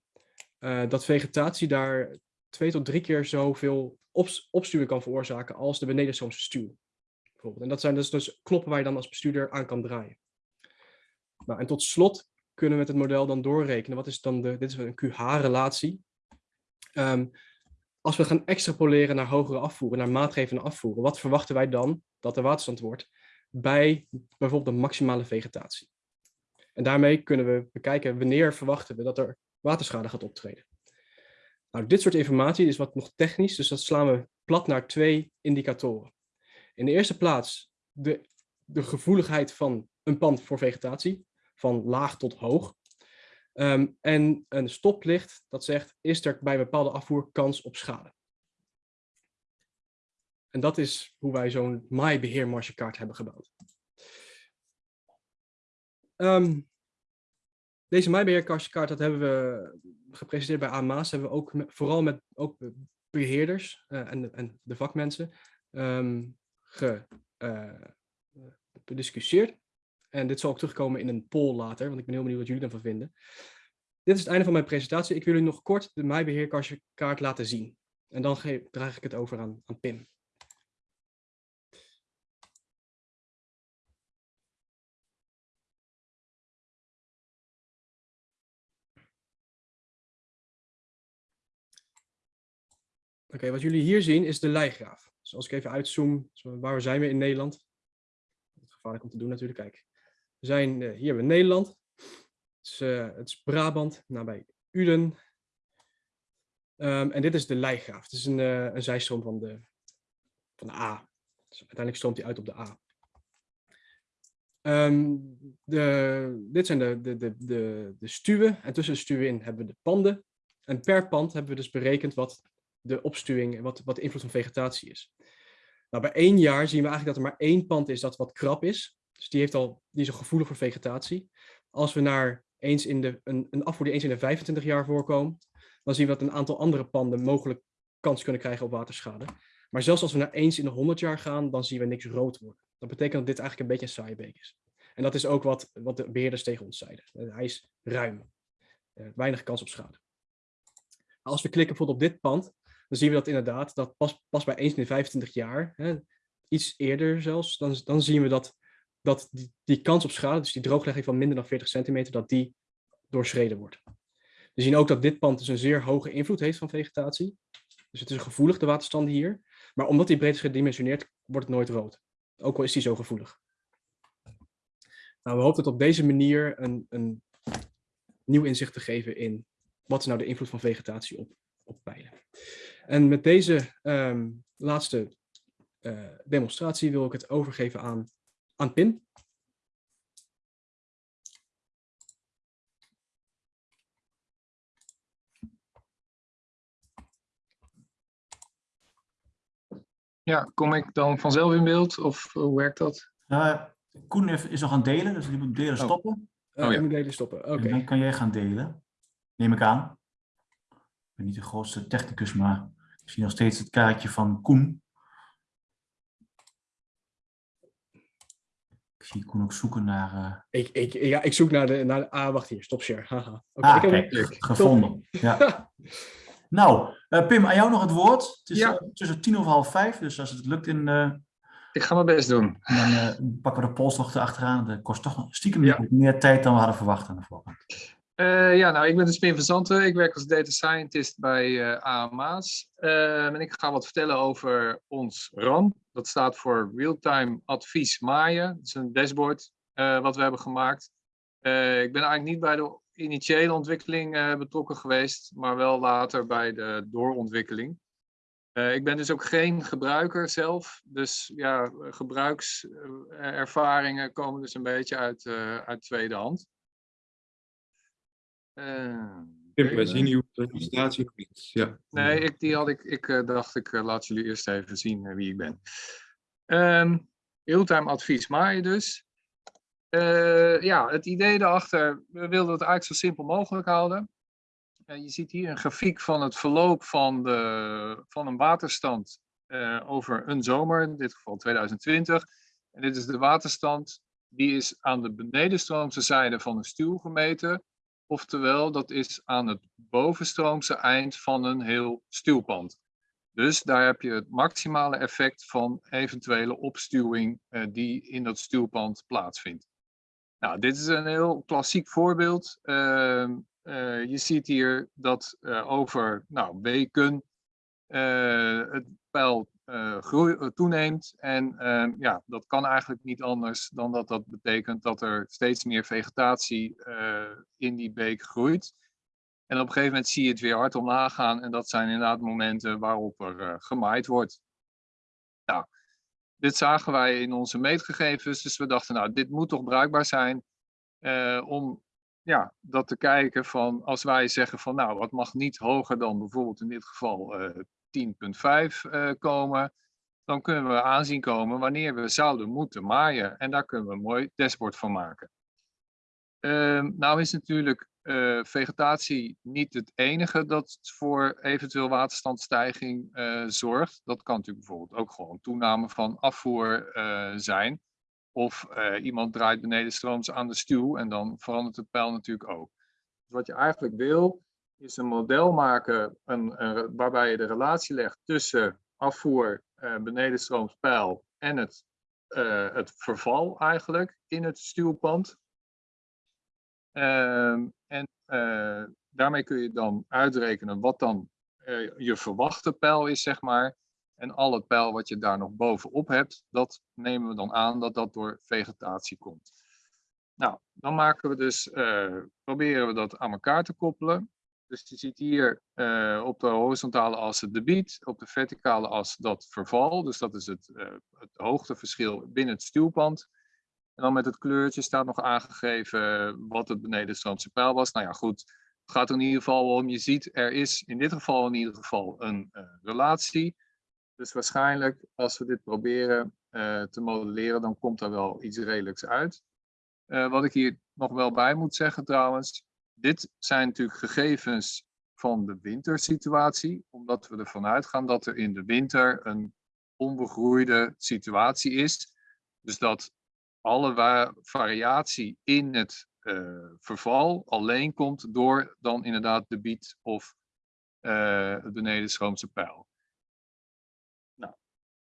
eh, dat vegetatie daar twee tot drie keer zoveel opstuwing kan veroorzaken als de benedenstroomse stuw. En dat zijn dus, dus knoppen waar je dan als bestuurder aan kan draaien. Nou, en tot slot kunnen we met het model dan doorrekenen. Wat is dan de, dit is een QH-relatie. Ehm, als we gaan extrapoleren naar hogere afvoeren, naar maatgevende afvoeren, wat verwachten wij dan dat de waterstand wordt bij bijvoorbeeld de maximale vegetatie? En daarmee kunnen we bekijken wanneer verwachten we dat er waterschade gaat optreden. Nou, dit soort informatie is wat nog technisch, dus dat slaan we plat naar twee indicatoren. In de eerste plaats de, de gevoeligheid van een pand voor vegetatie, van laag tot hoog. Ehm, en een stoplicht dat zegt, is er bij bepaalde afvoer kans op schade? En dat is hoe wij zo'n maaibeheermargekaart hebben gebouwd. Ehm, deze maaibeheerkaart dat hebben we gepresenteerd bij AMA's. Hebben we ook vooral met ook beheerders eh, en, en de vakmensen ehm, eh, bediscussieerd. En dit zal ook terugkomen in een poll later, want ik ben heel benieuwd wat jullie ervan vinden. Dit is het einde van mijn presentatie. Ik wil jullie nog kort de maaibeheerkaart laten zien. En dan draag ik het over aan, aan Pim. Oké, wat jullie hier zien is de leigraaf. Dus als ik even uitzoom, zo, waar zijn we in Nederland? Het gevaarlijk om te doen natuurlijk, kijk. We zijn, eh, hier we Nederland. Het is, eh, het is Brabant, nabij Uden. Ehm, en dit is de leigraaf. Het is een, eh, een zijstroom van de, van de A. Dus uiteindelijk stroomt hij uit op de A. Ehm, de, dit zijn de, de, de, de, de stuwen. En tussen de stuwen in hebben we de panden. En per pand hebben we dus berekend wat de opstuwing, wat, wat de invloed van vegetatie is. Nou, bij één jaar zien we eigenlijk dat er maar één pand is dat wat krap is. Dus die, heeft al, die is al gevoelig voor vegetatie. Als we naar eens in de, een, een afvoer die eens in de 25 jaar voorkomt, dan zien we dat een aantal andere panden mogelijk kans kunnen krijgen op waterschade. Maar zelfs als we naar eens in de 100 jaar gaan, dan zien we niks rood worden. Dat betekent dat dit eigenlijk een beetje een saaie beek is. En dat is ook wat, wat de beheerders tegen ons zeiden. Eh, Hij is ruim. Eh, weinig kans op schade. Als we klikken bijvoorbeeld op dit pand, dan zien we dat inderdaad, dat pas, pas bij eens in de 25 jaar, hè, iets eerder zelfs, dan, dan zien we dat, dat die, die kans op schade, dus die drooglegging van minder dan 40 centimeter, dat die doorschreden wordt. We zien ook dat dit pand dus een zeer hoge invloed heeft van vegetatie. Dus het is gevoelig, de waterstanden hier. Maar omdat die breed is gedimensioneerd, wordt het nooit rood. ook al is die zo gevoelig. Nou, we hopen het op deze manier een, een nieuw inzicht te geven in wat is nou de invloed van vegetatie op, op pijlen. En met deze ehm, laatste eh, demonstratie wil ik het overgeven aan, aan Pim. Ja, kom ik dan vanzelf in beeld of hoe werkt dat? Uh, Koen is nog aan het delen, dus die moet delen Oh. stoppen. Uh, Oh ja. Moet delen stoppen. Oké. Dan kan jij gaan delen. Neem ik aan. Ik ben niet de grootste technicus, maar ik zie nog steeds het kaartje van Koen. Ik Koen ook zoeken naar... eh, Ik, ik, ja, ik zoek naar de, naar de... Ah, wacht hier. Stop share. Haha. Oké, Ah, ik heb hem. kijk, gevonden. Ja. Nou, eh, Pim, aan jou nog het woord. Het is Ja. eh, tussen tien over half vijf, dus als het lukt, in, eh, Ik ga mijn best doen. dan eh, pakken we de polstocht erachteraan. Dat kost toch nog stiekem Ja. meer tijd dan we hadden verwacht aan de voorkant. Eh, ja, nou, ik ben dus Pim van Zanten. Ik werk als data scientist bij eh AMA's. Eh, en ik ga wat vertellen over ons RAM. Dat staat voor Real-Time Advies Maaien. Dat is een dashboard eh, wat we hebben gemaakt. Eh, ik ben eigenlijk niet bij de initiële ontwikkeling eh, betrokken geweest, maar wel later bij de doorontwikkeling. Ik ben dus ook geen gebruiker zelf. Dus ja, gebruikservaringen komen dus een beetje uit, uit tweede hand. Eh, Tim, wij zien uw presentatie nog niet. Ja. Nee, ik, die had ik, ik eh, dacht ik eh, laat jullie eerst even zien eh, wie ik ben. Ehm Realtime advies maaien dus. Eh, ja, het idee daarachter, we wilden het eigenlijk zo simpel mogelijk houden. Eh, je ziet hier een grafiek van het verloop van, de, van een waterstand eh, over een zomer, in dit geval 2020. En dit is de waterstand, die is aan de benedenstroomse zijde van een stuw gemeten. Oftewel, dat is aan het bovenstroomse eind van een heel stuwpand. Dus daar heb je het maximale effect van eventuele opstuwing eh, die in dat stuwpand plaatsvindt. Nou, dit is een heel klassiek voorbeeld. Ehm, eh, je ziet hier dat eh, over nou, weken eh, het pijl eh, groei, eh, toeneemt. En ehm, ja, dat kan eigenlijk niet anders dan dat dat betekent dat er steeds meer vegetatie eh, in die beek groeit. En op een gegeven moment zie je het weer hard omlaag gaan. En dat zijn inderdaad momenten waarop er gemaaid wordt. Nou, dit zagen wij in onze meetgegevens. Dus we dachten, nou, dit moet toch bruikbaar zijn om ja, dat te kijken van als wij zeggen van nou, wat mag niet hoger dan bijvoorbeeld in dit geval 10.5 eh, komen, dan kunnen we aanzien komen wanneer we zouden moeten maaien. En daar kunnen we een mooi dashboard van maken. Ehm, nou is natuurlijk eh, vegetatie niet het enige dat voor eventueel waterstandstijging eh, zorgt. Dat kan natuurlijk bijvoorbeeld ook gewoon toename van afvoer zijn. Of iemand draait benedenstrooms aan de stuw en dan verandert het pijl natuurlijk ook. Dus wat je eigenlijk wil, is een model maken een, waarbij je de relatie legt tussen afvoer, eh benedenstrooms pijl en het, eh, het verval eigenlijk in het stuwpand. Ehm, en eh, daarmee kun je dan uitrekenen wat dan eh, je verwachte pijl is, zeg maar. En al het pijl wat je daar nog bovenop hebt, dat nemen we dan aan dat dat door vegetatie komt. Nou, dan maken we dus, eh, proberen we dat aan elkaar te koppelen. Dus je ziet hier eh, op de horizontale as het debiet, op de verticale as dat verval. Dus dat is het, eh, het hoogteverschil binnen het stuwpand. En dan met het kleurtje staat nog aangegeven wat het benedenstroomse pijl was. Nou ja, goed. Het gaat in ieder geval om, je ziet er is in dit geval in ieder geval een eh, relatie. Dus waarschijnlijk als we dit proberen eh, te modelleren, dan komt er wel iets redelijks uit. Eh, wat ik hier nog wel bij moet zeggen trouwens, dit zijn natuurlijk gegevens van de wintersituatie, omdat we ervan uitgaan dat er in de winter een onbegroeide situatie is. Dus dat alle variatie in het eh, verval alleen komt door dan inderdaad de biet of eh, het benedenstroomse pijl. Nou,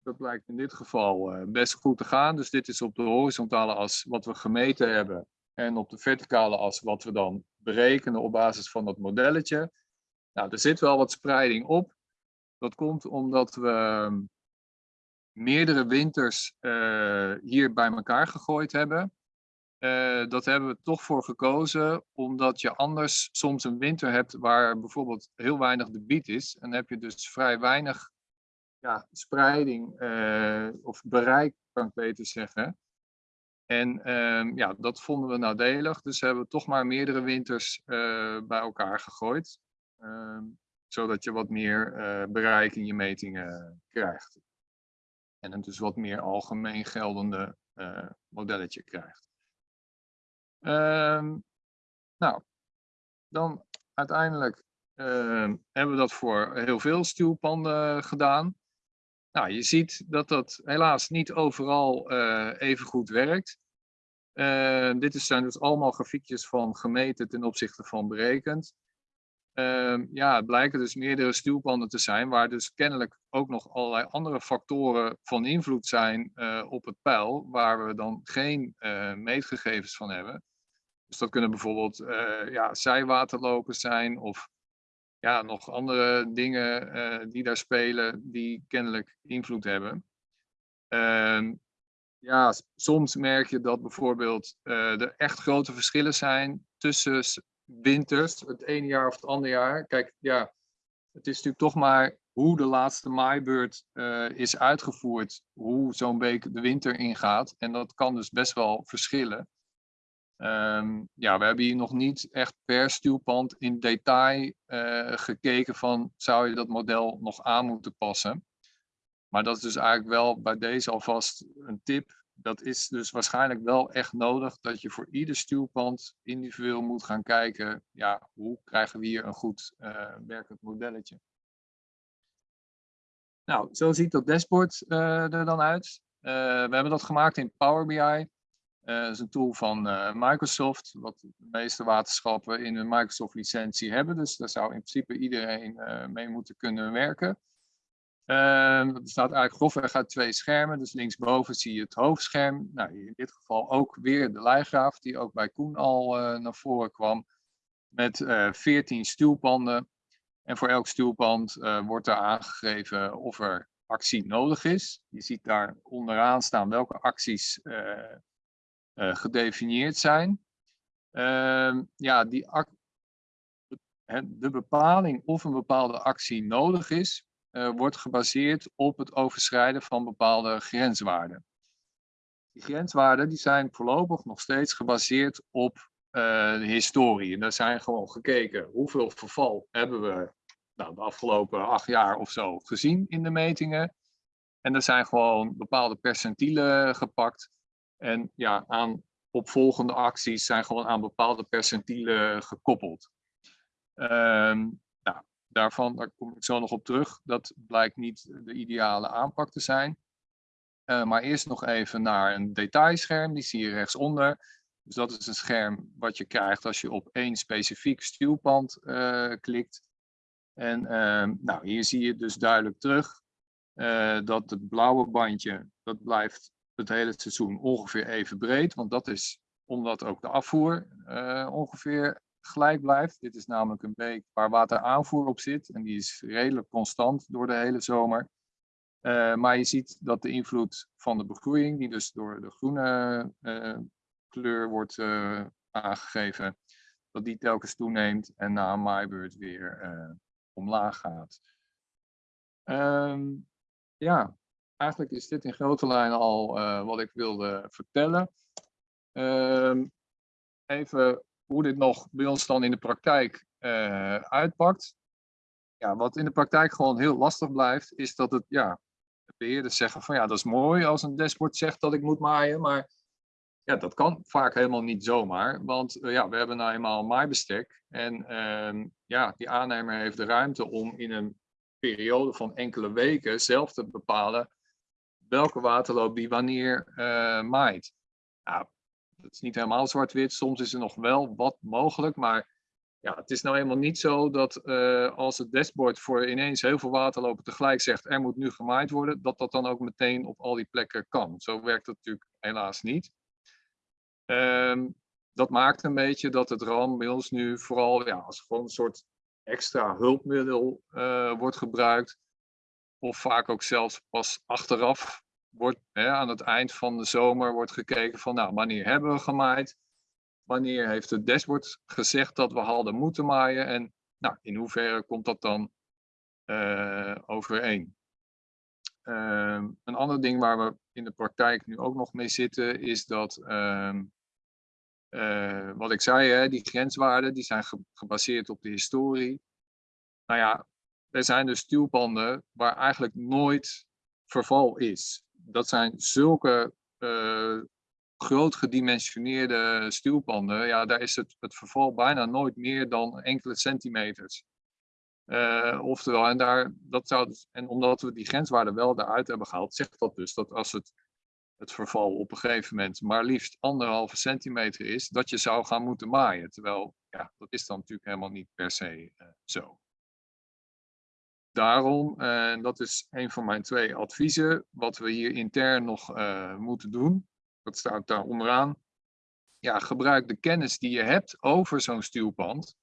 dat blijkt in dit geval eh, best goed te gaan. Dus dit is op de horizontale as wat we gemeten hebben. En op de verticale as wat we dan berekenen op basis van dat modelletje. Nou, er zit wel wat spreiding op. Dat komt omdat we meerdere winters eh, hier bij elkaar gegooid hebben. Eh, dat hebben we toch voor gekozen, omdat je anders soms een winter hebt waar bijvoorbeeld heel weinig debiet is. En dan heb je dus vrij weinig ja, spreiding eh, of bereik, kan ik beter zeggen. En ehm, ja, dat vonden we nadelig, dus hebben we toch maar meerdere winters eh, bij elkaar gegooid. Ehm, zodat je wat meer eh, bereik in je metingen krijgt. En een dus wat meer algemeen geldende eh, modelletje krijgt. Ehm, nou, dan uiteindelijk hebben we dat voor heel veel stuwpanden gedaan. Nou, je ziet dat dat helaas niet overal eh, even goed werkt. Eh, dit zijn dus allemaal grafiekjes van gemeten ten opzichte van berekend. Ehm, ja, het blijken dus meerdere stuwpanden te zijn, waar dus kennelijk ook nog allerlei andere factoren van invloed zijn eh, op het pijl, waar we dan geen eh, meetgegevens van hebben. Dus dat kunnen bijvoorbeeld ja, zijwaterlopen zijn of ja, nog andere dingen die daar spelen die kennelijk invloed hebben. Ehm, ja, soms merk je dat bijvoorbeeld eh, er echt grote verschillen zijn tussen winters, het ene jaar of het andere jaar. Kijk, ja, het is natuurlijk toch maar hoe de laatste maaibeurt eh, is uitgevoerd, hoe zo'n week de winter ingaat. En dat kan dus best wel verschillen. Ehm, ja, we hebben hier nog niet echt per stuwpand in detail eh, gekeken van zou je dat model nog aan moeten passen. Maar dat is dus eigenlijk wel bij deze alvast een tip. Dat is dus waarschijnlijk wel echt nodig dat je voor ieder stuwpand individueel moet gaan kijken. Ja, hoe krijgen we hier een goed eh, werkend modelletje? Nou, zo ziet dat dashboard eh, er dan uit. Eh, we hebben dat gemaakt in Power BI. Dat is een tool van Microsoft, wat de meeste waterschappen in een Microsoft licentie hebben. Dus daar zou in principe iedereen mee moeten kunnen werken. Ehm, dat bestaat eigenlijk grofweg uit twee schermen. Dus linksboven zie je het hoofdscherm. Nou, in dit geval ook weer de lijgraaf, die ook bij Koen al eh, naar voren kwam. Met eh 14 stuwpanden. En voor elk stuwpand eh, wordt er aangegeven of er actie nodig is. Je ziet daar onderaan staan welke acties gedefinieerd zijn. Ehm, ja, die de bepaling of een bepaalde actie nodig is, eh, wordt gebaseerd op het overschrijden van bepaalde grenswaarden. Die grenswaarden die zijn voorlopig nog steeds gebaseerd op eh, de historie. En daar zijn gewoon gekeken hoeveel verval hebben we nou, de afgelopen acht jaar of zo gezien in de metingen. En er zijn gewoon bepaalde percentielen gepakt. En ja, aan opvolgende acties zijn gewoon aan bepaalde percentielen gekoppeld. Nou, daarvan, daar kom ik zo nog op terug. Dat blijkt niet de ideale aanpak te zijn. Eh, maar eerst nog even naar een detailscherm, die zie je rechtsonder. Dus dat is een scherm wat je krijgt als je op één specifiek stuwpand eh, klikt. En ehm, nou, hier zie je dus duidelijk terug eh, dat het blauwe bandje, dat blijft het hele seizoen ongeveer even breed. Want dat is omdat ook de afvoer ongeveer gelijk blijft. Dit is namelijk een beek waar wateraanvoer op zit. En die is redelijk constant door de hele zomer. Eh, maar je ziet dat de invloed van de begroeiing, die dus door de groene eh, kleur wordt eh, aangegeven, dat die telkens toeneemt en na een maaibeurt weer omlaag gaat. Ehm, ja, eigenlijk is dit in grote lijnen al wat ik wilde vertellen. Ehm, even hoe dit nog bij ons dan in de praktijk eh, uitpakt. Ja, wat in de praktijk gewoon heel lastig blijft, is dat het, ja, de beheerders zeggen van ja, dat is mooi als een dashboard zegt dat ik moet maaien, maar ja, dat kan vaak helemaal niet zomaar, want eh, ja, we hebben nou eenmaal een maaibestek en ehm, ja, die aannemer heeft de ruimte om in een periode van enkele weken zelf te bepalen welke waterloop die wanneer eh, maait. Nou, dat is niet helemaal zwart-wit, soms is er nog wel wat mogelijk, maar ja, het is nou eenmaal niet zo dat eh, als het dashboard voor ineens heel veel waterlopen tegelijk zegt er moet nu gemaaid worden, dat dat dan ook meteen op al die plekken kan. Zo werkt het natuurlijk helaas niet. Ehm, dat maakt een beetje dat het RAM ons nu vooral ja, als gewoon een soort extra hulpmiddel eh, wordt gebruikt of vaak ook zelfs pas achteraf wordt, hè, aan het eind van de zomer wordt gekeken van, nou, wanneer hebben we gemaaid? Wanneer heeft het dashboard gezegd dat we hadden moeten maaien? En nou, in hoeverre komt dat dan eh, overeen? Ehm, een ander ding waar we in de praktijk nu ook nog mee zitten, is dat, ehm, eh, wat ik zei, hè, die grenswaarden, die zijn ge- gebaseerd op de historie. Nou ja, er zijn dus stuwpanden waar eigenlijk nooit verval is. Dat zijn zulke eh, groot gedimensioneerde stuwpanden. Ja, daar is het, het verval bijna nooit meer dan enkele centimeters. Eh, oftewel, en, daar, dat zou, dus- en omdat we die grenswaarden wel eruit hebben gehaald, zegt dat dus dat als het, het verval op een gegeven moment maar liefst anderhalve centimeter is, dat je zou gaan moeten maaien. Terwijl, ja, dat is dan natuurlijk helemaal niet per se eh, zo. Daarom, en dat is een van mijn twee adviezen, wat we hier intern nog eh, moeten doen, dat staat daar onderaan. Ja, gebruik de kennis die je hebt over zo'n stuwpand.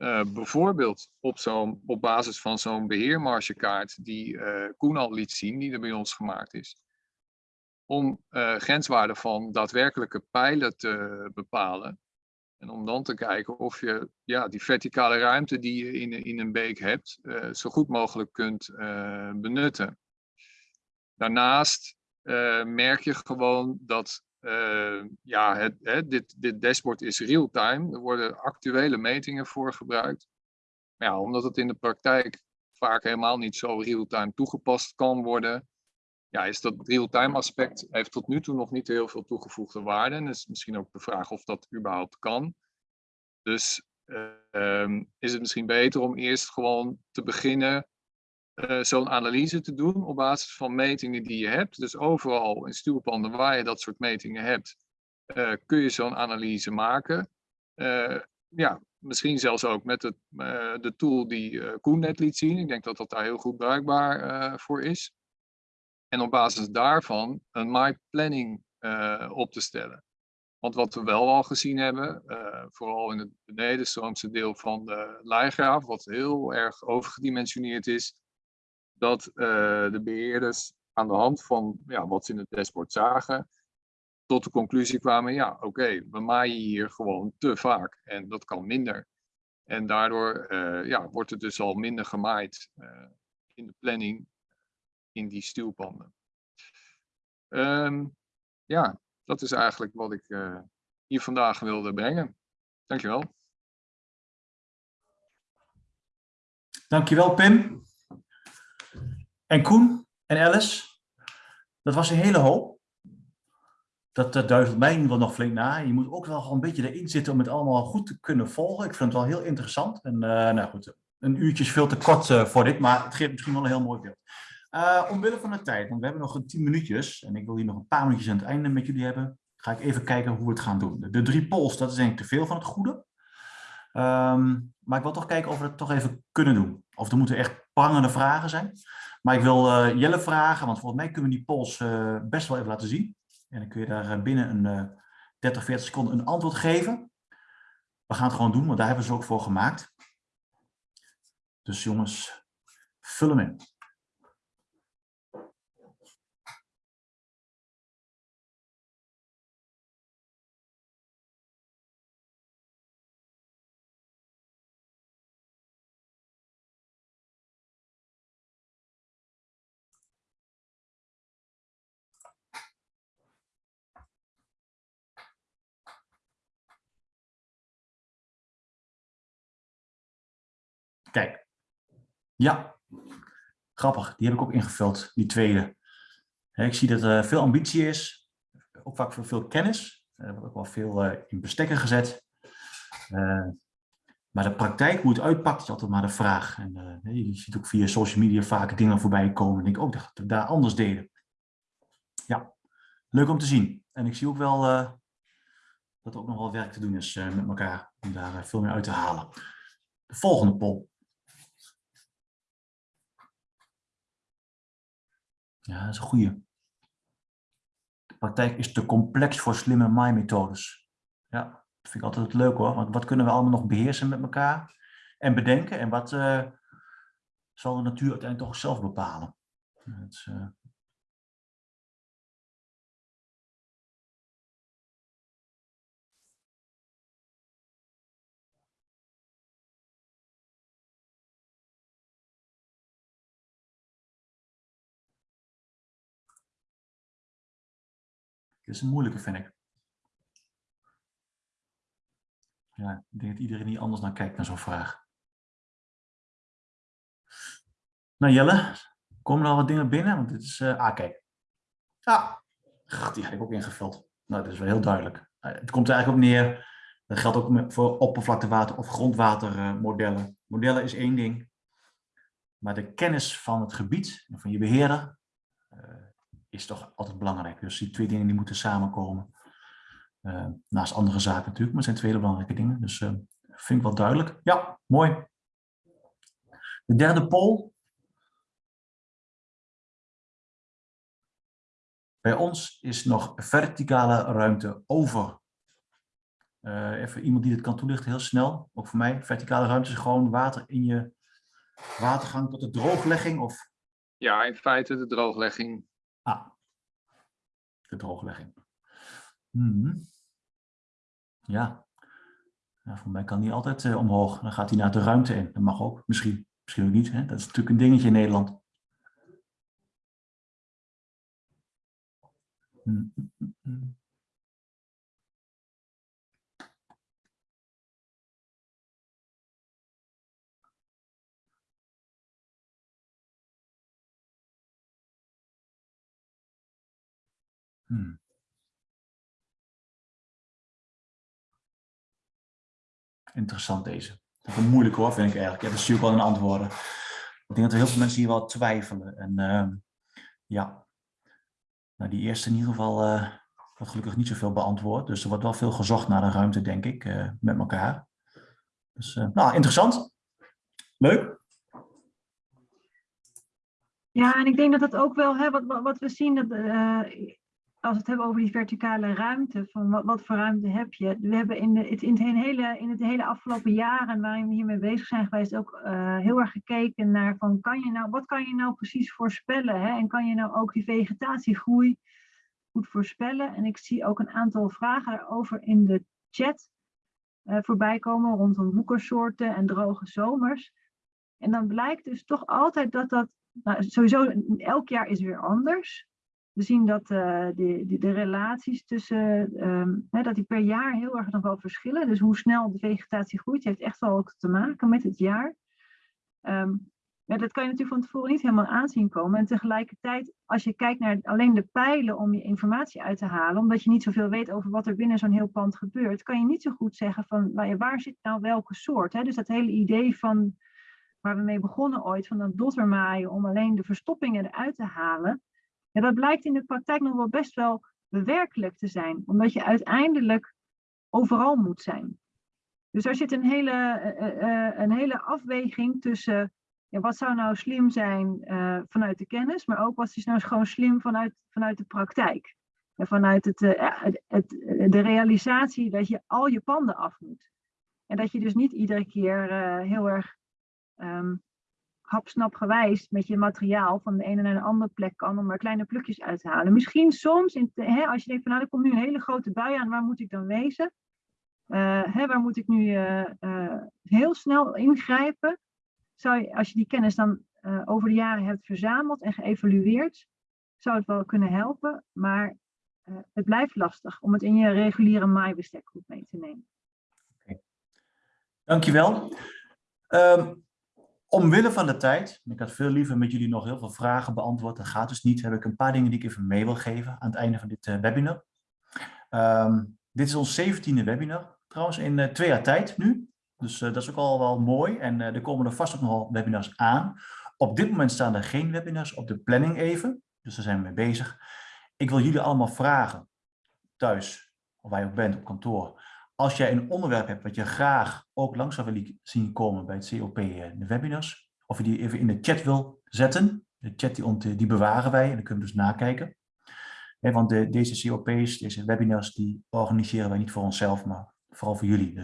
Eh, bijvoorbeeld op, zo'n, op basis van zo'n beheermargekaart die eh, Koen al liet zien, die er bij ons gemaakt is. Om eh, grenswaarden van daadwerkelijke pijlen te bepalen. En om dan te kijken of je ja, die verticale ruimte die je in, in een beek hebt, eh, zo goed mogelijk kunt eh, benutten. Daarnaast eh, merk je gewoon dat ja, het, dit, dit dashboard is real-time. Er worden actuele metingen voor gebruikt. Ja, omdat het in de praktijk vaak helemaal niet zo real-time toegepast kan worden, ja, is dat real-time aspect heeft tot nu toe nog niet heel veel toegevoegde waarde. En is misschien ook de vraag of dat überhaupt kan. Dus eh, ehm, is het misschien beter om eerst gewoon te beginnen eh, zo'n analyse te doen op basis van metingen die je hebt. Dus overal in stuwpanden waar je dat soort metingen hebt, eh, kun je zo'n analyse maken. Eh, ja, misschien zelfs ook met het, de tool die Koen net liet zien. Ik denk dat dat daar heel goed bruikbaar voor is. En op basis daarvan een My Planning eh, op te stellen. Want wat we wel al gezien hebben, eh, vooral in het benedenstroomse deel van de Leijgraaf, wat heel erg overgedimensioneerd is, dat eh, de beheerders aan de hand van ja, wat ze in het dashboard zagen, tot de conclusie kwamen, ja oké, we maaien hier gewoon te vaak en dat kan minder. En daardoor ja, wordt het dus al minder gemaaid in de planning in die stuwpanden. Ehm, ja, dat is eigenlijk wat ik eh, hier vandaag wilde brengen. Dankjewel. Dankjewel, Pim. En Koen en Alice. Dat was een hele hoop. Dat, dat duizelt mij geval nog flink na. Je moet ook wel gewoon een beetje erin zitten om het allemaal goed te kunnen volgen. Ik vind het wel heel interessant. En eh, nou goed, een uurtje is veel te kort eh, voor dit, maar het geeft misschien wel een heel mooi beeld. Eh, omwille van de tijd, want we hebben nog een tien minuutjes. En ik wil hier nog een paar minuutjes aan het einde met jullie hebben. Ga ik even kijken hoe we het gaan doen. De, drie polls, dat is denk ik te veel van het goede. Ehm, maar ik wil toch kijken of we het toch even kunnen doen. Of er moeten echt prangende vragen zijn. Maar ik wil eh, Jelle vragen, want volgens mij kunnen we die polls eh, best wel even laten zien. En dan kun je daar binnen een eh 30, 40 seconden een antwoord geven. We gaan het gewoon doen, want daar hebben ze ook voor gemaakt. Dus jongens, vul hem in. Kijk. Ja. Grappig, die heb ik ook ingevuld, die tweede. Ik zie dat er veel ambitie is, ook vaak veel, veel kennis. Er wordt ook wel veel eh, in bestekken gezet. Eh, maar de praktijk, hoe het uitpakt, is altijd maar de vraag. En, eh, je ziet ook via social media vaak dingen voorbij komen. En ik ook dat we daar anders deden. Ja, leuk om te zien. En ik zie ook wel dat er ook nog wel werk te doen is met elkaar. Om daar veel meer uit te halen. De volgende poll. Ja, dat is een goede. De praktijk is te complex voor slimme maaimethodes. Ja, dat vind ik altijd leuk hoor. Want wat kunnen we allemaal nog beheersen met elkaar en bedenken? En wat eh, zal de natuur uiteindelijk toch zelf bepalen? Het is, Dit is een moeilijke, vind ik. Ja, ik denk dat iedereen hier anders naar kijkt naar zo'n vraag. Nou Jelle, komen er al wat dingen binnen? Want dit is, eh ah kijk. Ah, die had ik ook ingevuld. Nou, dat is wel heel duidelijk. Eh, Het komt er eigenlijk op neer, dat geldt ook voor oppervlaktewater of grondwatermodellen. Modellen is één ding, maar de kennis van het gebied en van je beheerder eh, is toch altijd belangrijk. Dus die twee dingen die moeten samenkomen. Eh, naast andere zaken natuurlijk, maar het zijn twee belangrijke dingen. Dus eh, vind ik wel duidelijk. Ja, mooi. De derde poll. Bij ons is nog verticale ruimte over. Eh, even iemand die dit kan toelichten, heel snel. Ook voor mij. Verticale ruimte is gewoon water in je watergang tot de drooglegging. Of Ja, in feite de drooglegging. Ah, de drooglegging. Mhm. Ja. ja, voor mij kan die altijd eh, omhoog. Dan gaat hij naar de ruimte in. Dat mag ook, misschien. Misschien ook niet. Hè? Dat is natuurlijk een dingetje in Nederland. Mm, Hmm. Interessant deze. Dat is moeilijk hoor, vind ik eigenlijk. Ja, dat zie wel in de antwoorden. Ik denk dat er heel veel mensen hier wel twijfelen. En ehm, ja, nou, die eerste in ieder geval wordt gelukkig niet zoveel beantwoord. Dus er wordt wel veel gezocht naar de ruimte, denk ik, eh, met elkaar. Dus eh, nou, interessant. Leuk. Ja, en ik denk dat dat ook wel, hè, wat, wat, we zien, dat, als we het hebben over die verticale ruimte, van wat, voor ruimte heb je? We hebben in, de, het, in, het hele, in het hele afgelopen jaren waarin we hiermee bezig zijn geweest, ook eh, heel erg gekeken naar van, kan je nou, wat kan je nou precies voorspellen? Hè? En kan je nou ook die vegetatiegroei goed voorspellen? En ik zie ook een aantal vragen daarover in de chat eh, voorbij komen rondom woekersoorten en droge zomers. En dan blijkt dus toch altijd dat dat nou, sowieso elk jaar is weer anders. We zien dat eh, de, de, de relaties tussen, ehm, hè, dat die per jaar heel erg nog wel verschillen. Dus hoe snel de vegetatie groeit, heeft echt wel ook te maken met het jaar. Ja, dat kan je natuurlijk van tevoren niet helemaal aanzien komen. En tegelijkertijd, als je kijkt naar alleen de pijlen om je informatie uit te halen, omdat je niet zoveel weet over wat er binnen zo'n heel pand gebeurt, kan je niet zo goed zeggen van nou ja, waar zit nou welke soort. Hè? Dus dat hele idee van waar we mee begonnen ooit, van dat dottermaaien om alleen de verstoppingen eruit te halen. Ja, dat blijkt in de praktijk nog wel best wel bewerkelijk te zijn, omdat je uiteindelijk overal moet zijn. Dus er zit een hele, eh, eh, een hele afweging tussen ja, wat zou nou slim zijn eh, vanuit de kennis, maar ook wat is nou gewoon slim vanuit, vanuit de praktijk. En vanuit het, eh, het, de realisatie dat je al je panden af moet. En dat je dus niet iedere keer eh, heel erg ehm hapsnapgewijs met je materiaal van de ene naar de andere plek kan om er kleine plukjes uit te halen. Misschien soms, in, hè, als je denkt van nou, er komt nu een hele grote bui aan, waar moet ik dan wezen? Eh, hè, waar moet ik nu eh, eh, heel snel ingrijpen? Zou je, als je die kennis dan over de jaren hebt verzameld en geëvalueerd, zou het wel kunnen helpen, maar het blijft lastig om het in je reguliere maaibestek goed mee te nemen. Dankjewel. Ehm omwille van de tijd, ik had veel liever met jullie nog heel veel vragen beantwoord, dat gaat dus niet, heb ik een paar dingen die ik even mee wil geven aan het einde van dit eh, webinar. Ehm, dit is ons zeventiende webinar, trouwens in eh, twee jaar tijd nu. Dus eh, dat is ook al wel mooi en er komen er vast ook nog wel webinars aan. Op dit moment staan er geen webinars op de planning even, dus daar zijn we mee bezig. Ik wil jullie allemaal vragen, thuis, of waar je ook bent op kantoor, als jij een onderwerp hebt wat je graag ook langs zou willen zien komen bij het COP eh, de webinars, of je die even in de chat wil zetten, de chat die, ont- die bewaren wij en dan kunnen we dus nakijken. Want de, deze COP's, deze webinars, die organiseren wij niet voor onszelf, maar vooral voor jullie. Dus